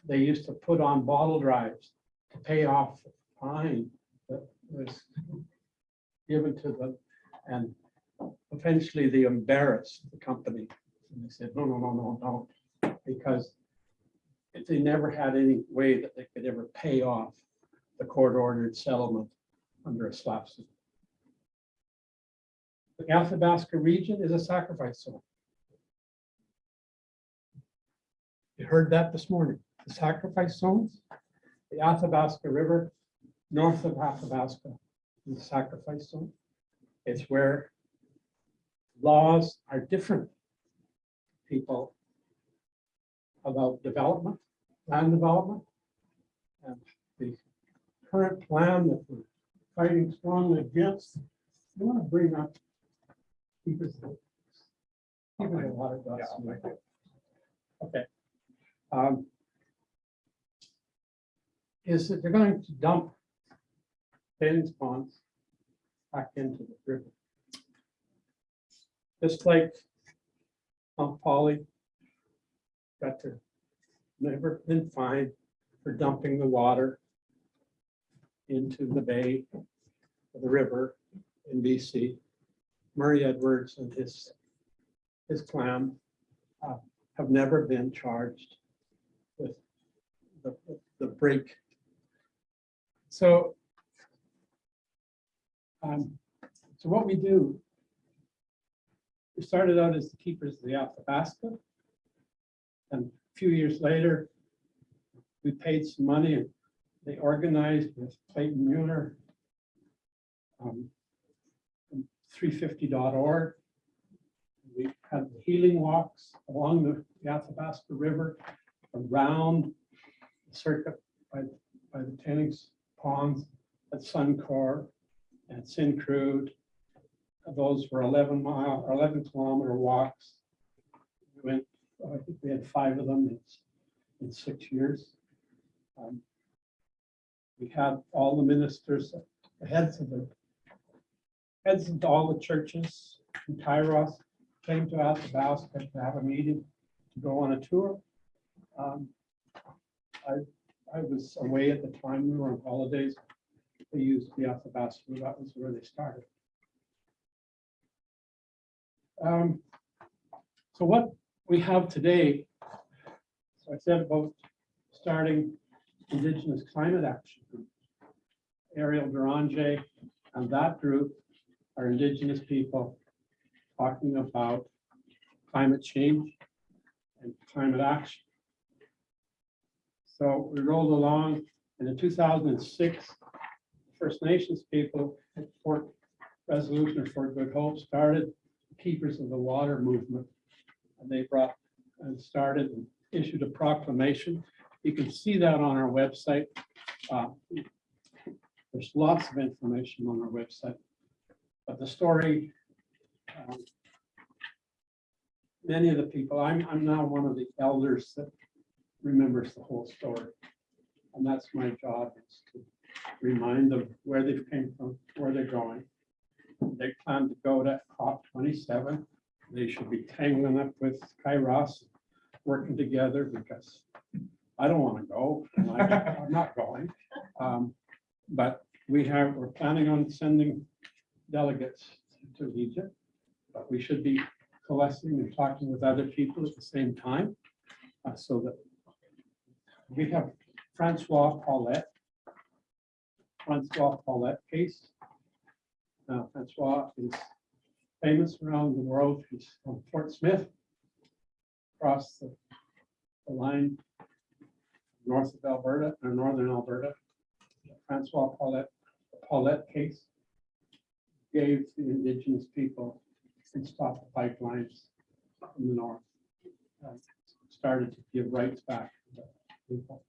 they used to put on bottle drives to pay off the fine that was given to them. And eventually they embarrassed the company. And they said, no, no, no, no, no, because they never had any way that they could ever pay off the court-ordered settlement under a SLAPP suit. The Athabasca region is a sacrifice zone. Heard that this morning, the sacrifice zones, the Athabasca River, north of Athabasca, the sacrifice zone. It's where laws are different. People about development, land development. And the current plan that we're fighting strongly against, I want to bring up. Keepers. Keepers a lot of dust. Okay. Um, Is that they're going to dump tailings ponds back into the river. Just like Mount Polley got to, never been fined for dumping the water into the bay of the river in BC. Murray Edwards and his, his clan uh, have never been charged the, the break. So um, so what we do, we started out as the keepers of the Athabasca. And a few years later, we paid some money and they organized with Clayton Mueller. Um, 350.org. We had healing walks along the the Athabasca River, around circuit by, by the tailings ponds at Suncor and Syncrude. Those were 11 mile, or 11 kilometer walks. We went, I think we had five of them in, in six years. Um, We had all the ministers, the heads of the, heads of all the churches in Kairos came to Athabasca to have a meeting, to go on a tour. Um, I, I was away at the time, we were on holidays. They used the Athabasca, that was where they started. Um, So what we have today, so I said about starting Indigenous Climate Action. Group. Eriel Deranger and that group are Indigenous people talking about climate change and climate action. So we rolled along and in 2006, First Nations people at Fort Resolution or Fort Good Hope started Keepers of the Water movement. And they brought and started and issued a proclamation. You can see that on our website. Uh, There's lots of information on our website. But the story, um, many of the people, I'm, I'm now one of the elders that remembers the whole story. And that's my job is to remind them where they've came from, where they're going. They plan to go to COP twenty-seven. They should be tangling up with Kairos, working together because I don't want to go. I- I'm not going. Um, But we have, we're planning on sending delegates to Egypt. But we should be coalescing and talking with other people at the same time. uh, So that we have Francois Paulette. Francois Paulette case. Now Francois is famous around the world. He's from Fort Smith. Across the the line north of Alberta or northern Alberta. Francois Paulette, Paulette case gave the indigenous people and stopped the pipelines in the north. uh, Started to give rights back people.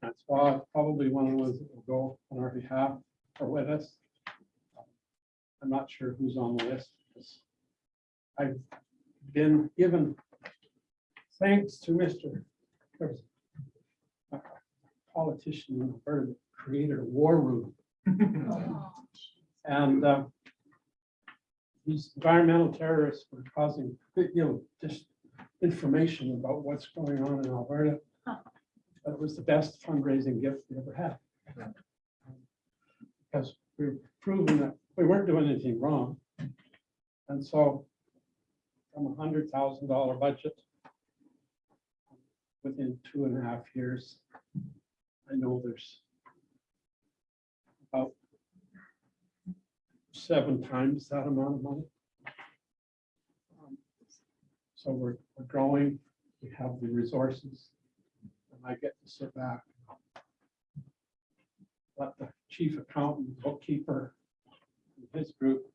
Francois probably one of those that will go on our behalf or with us. I'm not sure who's on the list. because I've been given thanks to Mr. there was a Politician in Alberta that created a war room. And uh, these environmental terrorists were causing, you know, just information about what's going on in Alberta. But it was the best fundraising gift we ever had. Because we we're proving that we weren't doing anything wrong. And so from a hundred thousand dollar budget, within two and a half years, I know there's about seven times that amount of money. Um, So we're, we're growing, we have the resources, I get to sit back. Let the chief accountant, bookkeeper, and his group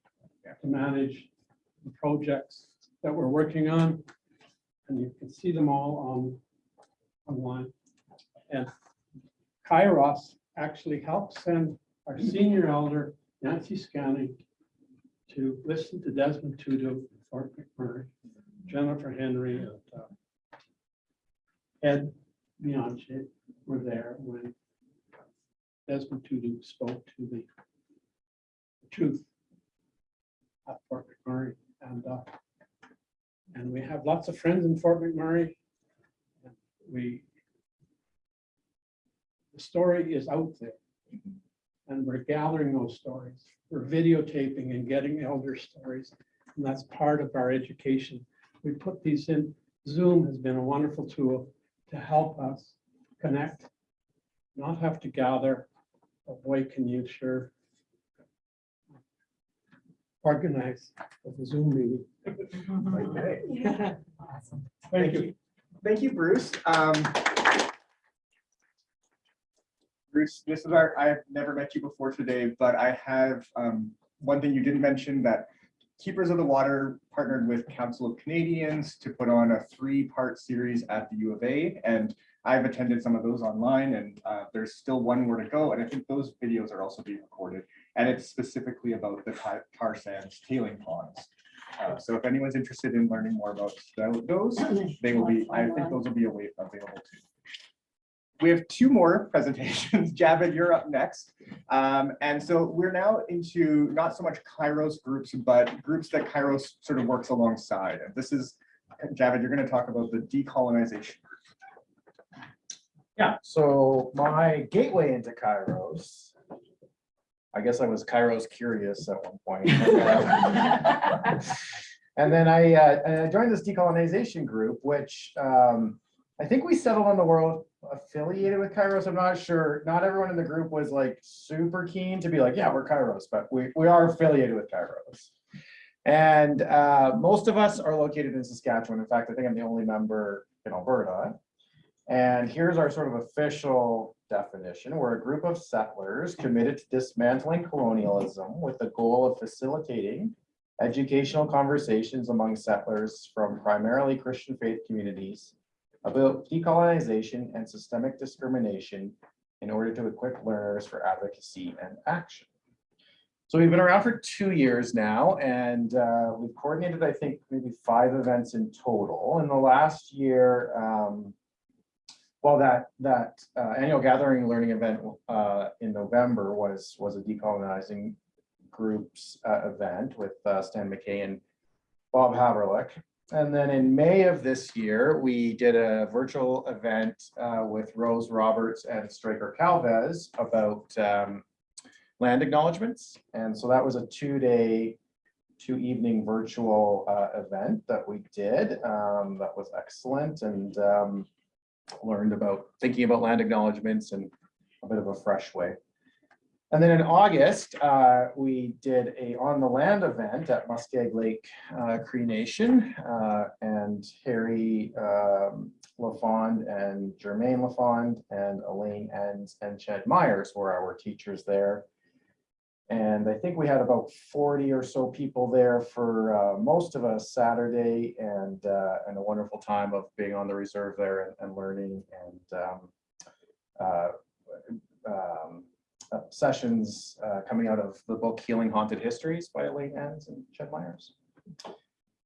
to manage the projects that we're working on. And you can see them all on, online. And Kairos actually helped send our senior elder, Nancy Scanning, to listen to Desmond Tutu, Fort McMurray, Jennifer Henry, and uh, Ed Bianchi were there when Desmond Tutu spoke to the truth at Fort McMurray. And, uh, and we have lots of friends in Fort McMurray. We, the story is out there. And we're gathering those stories. We're videotaping and getting elder stories. And that's part of our education. We put these in. Zoom has been a wonderful tool to help us connect, not have to gather. But boy, can you sure organize a Zoom meeting. Okay. Awesome. Thank you. Thank you, Bruce. Um, Bruce, this is our, I've never met you before today, but I have um, one thing you didn't mention that Keepers of the Water partnered with Council of Canadians to put on a three-part series at the U of A. And I've attended some of those online and uh, there's still one more to go. And I think those videos are also being recorded. And it's specifically about the tar sands tailing ponds. Uh, So if anyone's interested in learning more about those, they will be, I think those will be awa- available too. We have two more presentations. Javid, you're up next. Um, and so we're now into not so much Kairos groups, but groups that Kairos sort of works alongside. And this is, Javid, you're going to talk about the decolonization. Yeah, so my gateway into Kairos. I guess I was Kairos curious at one point. And then I, uh, I joined this decolonization group, which, um, I think we settled on the world affiliated with Kairos. I'm not sure. Not everyone in the group was like super keen to be like, yeah, we're Kairos, but we, we are affiliated with Kairos. And, uh, most of us are located in Saskatchewan. In fact, I think I'm the only member in Alberta. And here's our sort of official definition. We're a group of settlers committed to dismantling colonialism with the goal of facilitating educational conversations among settlers from primarily Christian faith communities about decolonization and systemic discrimination in order to equip learners for advocacy and action. So we've been around for two years now and uh, we've coordinated, I think, maybe five events in total. In the last year, um, well, that that uh, annual gathering learning event uh, in November was was a decolonizing groups uh, event with uh, Stan McKay and Bob Haverluck. And then in May of this year, we did a virtual event uh, with Rose Roberts and Stryker Calvez about um, land acknowledgements. And so that was a two-day, two-evening virtual uh, event that we did. Um, that was excellent and um, learned about thinking about land acknowledgements in a bit of a fresh way. And then in August, uh, we did a on the land event at Muskeg Lake uh, Cree Nation. Uh, and Harry um, LaFond and Jermaine LaFond and Elaine and, and Ched Myers were our teachers there. And I think we had about 40 or so people there for uh, most of us Saturday and, uh, and a wonderful time of being on the reserve there and, and learning and um, uh, um, uh, sessions uh, coming out of the book Healing Haunted Histories by Elaine Enns and Ched Myers.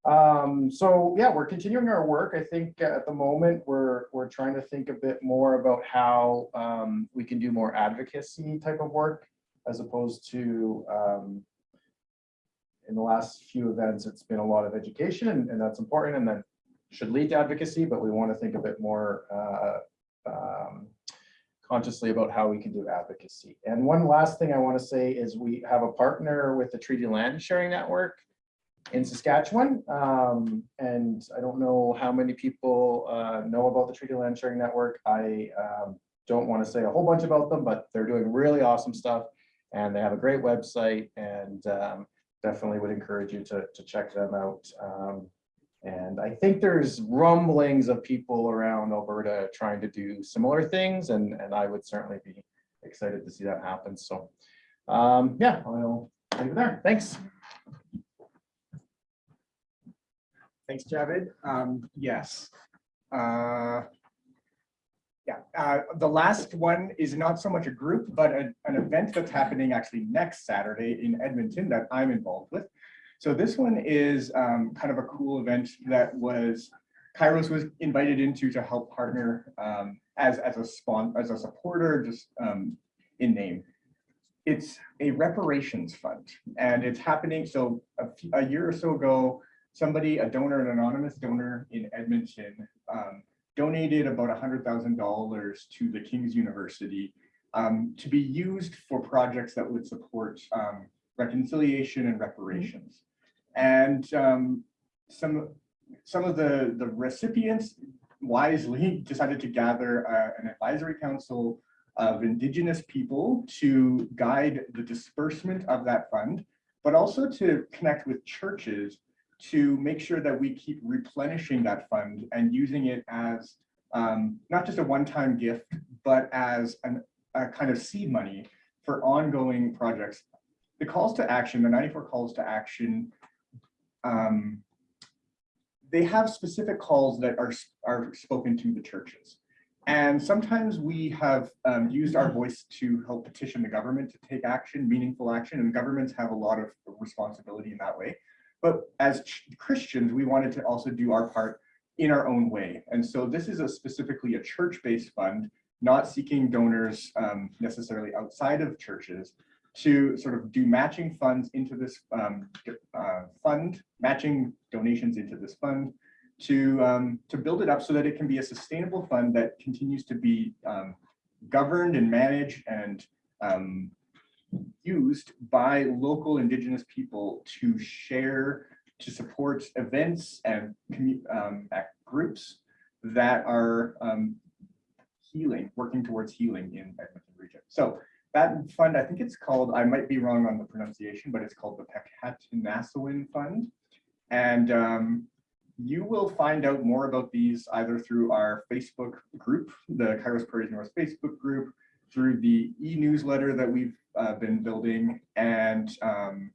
Um, so yeah, we're continuing our work. I think uh, at the moment we're we're trying to think a bit more about how um, we can do more advocacy type of work as opposed to um, in the last few events, it's been a lot of education and, and that's important and that should lead to advocacy, but we want to think a bit more uh, um, consciously about how we can do advocacy. And one last thing I want to say is we have a partner with the Treaty Land Sharing Network in Saskatchewan. Um, and I don't know how many people uh, know about the Treaty Land Sharing Network. I um, don't want to say a whole bunch about them, but they're doing really awesome stuff. And they have a great website and um, definitely would encourage you to, to check them out. And I think there's rumblings of people around Alberta trying to do similar things, and, and I would certainly be excited to see that happen. So, um, yeah, I'll leave it there. Thanks. Thanks, Javid. Um, yes. Uh, yeah, uh, the last one is not so much a group, but a- an event that's happening actually next Saturday in Edmonton that I'm involved with. So this one is um, kind of a cool event that was, Kairos was invited into to help partner um, as, as a spawn, as a supporter, just um, in name. It's a reparations fund and it's happening. So a, a year or so ago, somebody, a donor, an anonymous donor in Edmonton, um, donated about $100,000 to the King's University um, to be used for projects that would support um, reconciliation and reparations. And um, some, some of the, the recipients wisely decided to gather uh, an advisory council of Indigenous people to guide the disbursement of that fund, but also to connect with churches to make sure that we keep replenishing that fund and using it as um, not just a one-time gift, but as an, a kind of seed money for ongoing projects. The calls to action, the 94 calls to action, um, they have specific calls that are, are spoken to the churches. And sometimes we have um, used our voice to help petition the government to take action, meaningful action, and governments have a lot of responsibility in that way. But as ch- Christians, we wanted to also do our part in our own way. And so this is a specifically a church-based fund, not seeking donors um, necessarily outside of churches to sort of do matching funds into this um, uh, fund, matching donations into this fund to, um, to build it up so that it can be a sustainable fund that continues to be um, governed and managed and um, used by local indigenous people to share, to support events and um, groups that are um, healing, working towards healing in Edmonton region. So that fund, I think it's called, I might be wrong on the pronunciation, but it's called the Pekhatinassawin Fund. And um, you will find out more about these either through our Facebook group, the Kairos Prairies North Facebook group, through the e-newsletter that we've uh, been building, and um,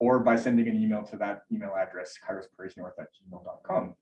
or by sending an email to that email address, kairosprairiesnorth@gmail.com.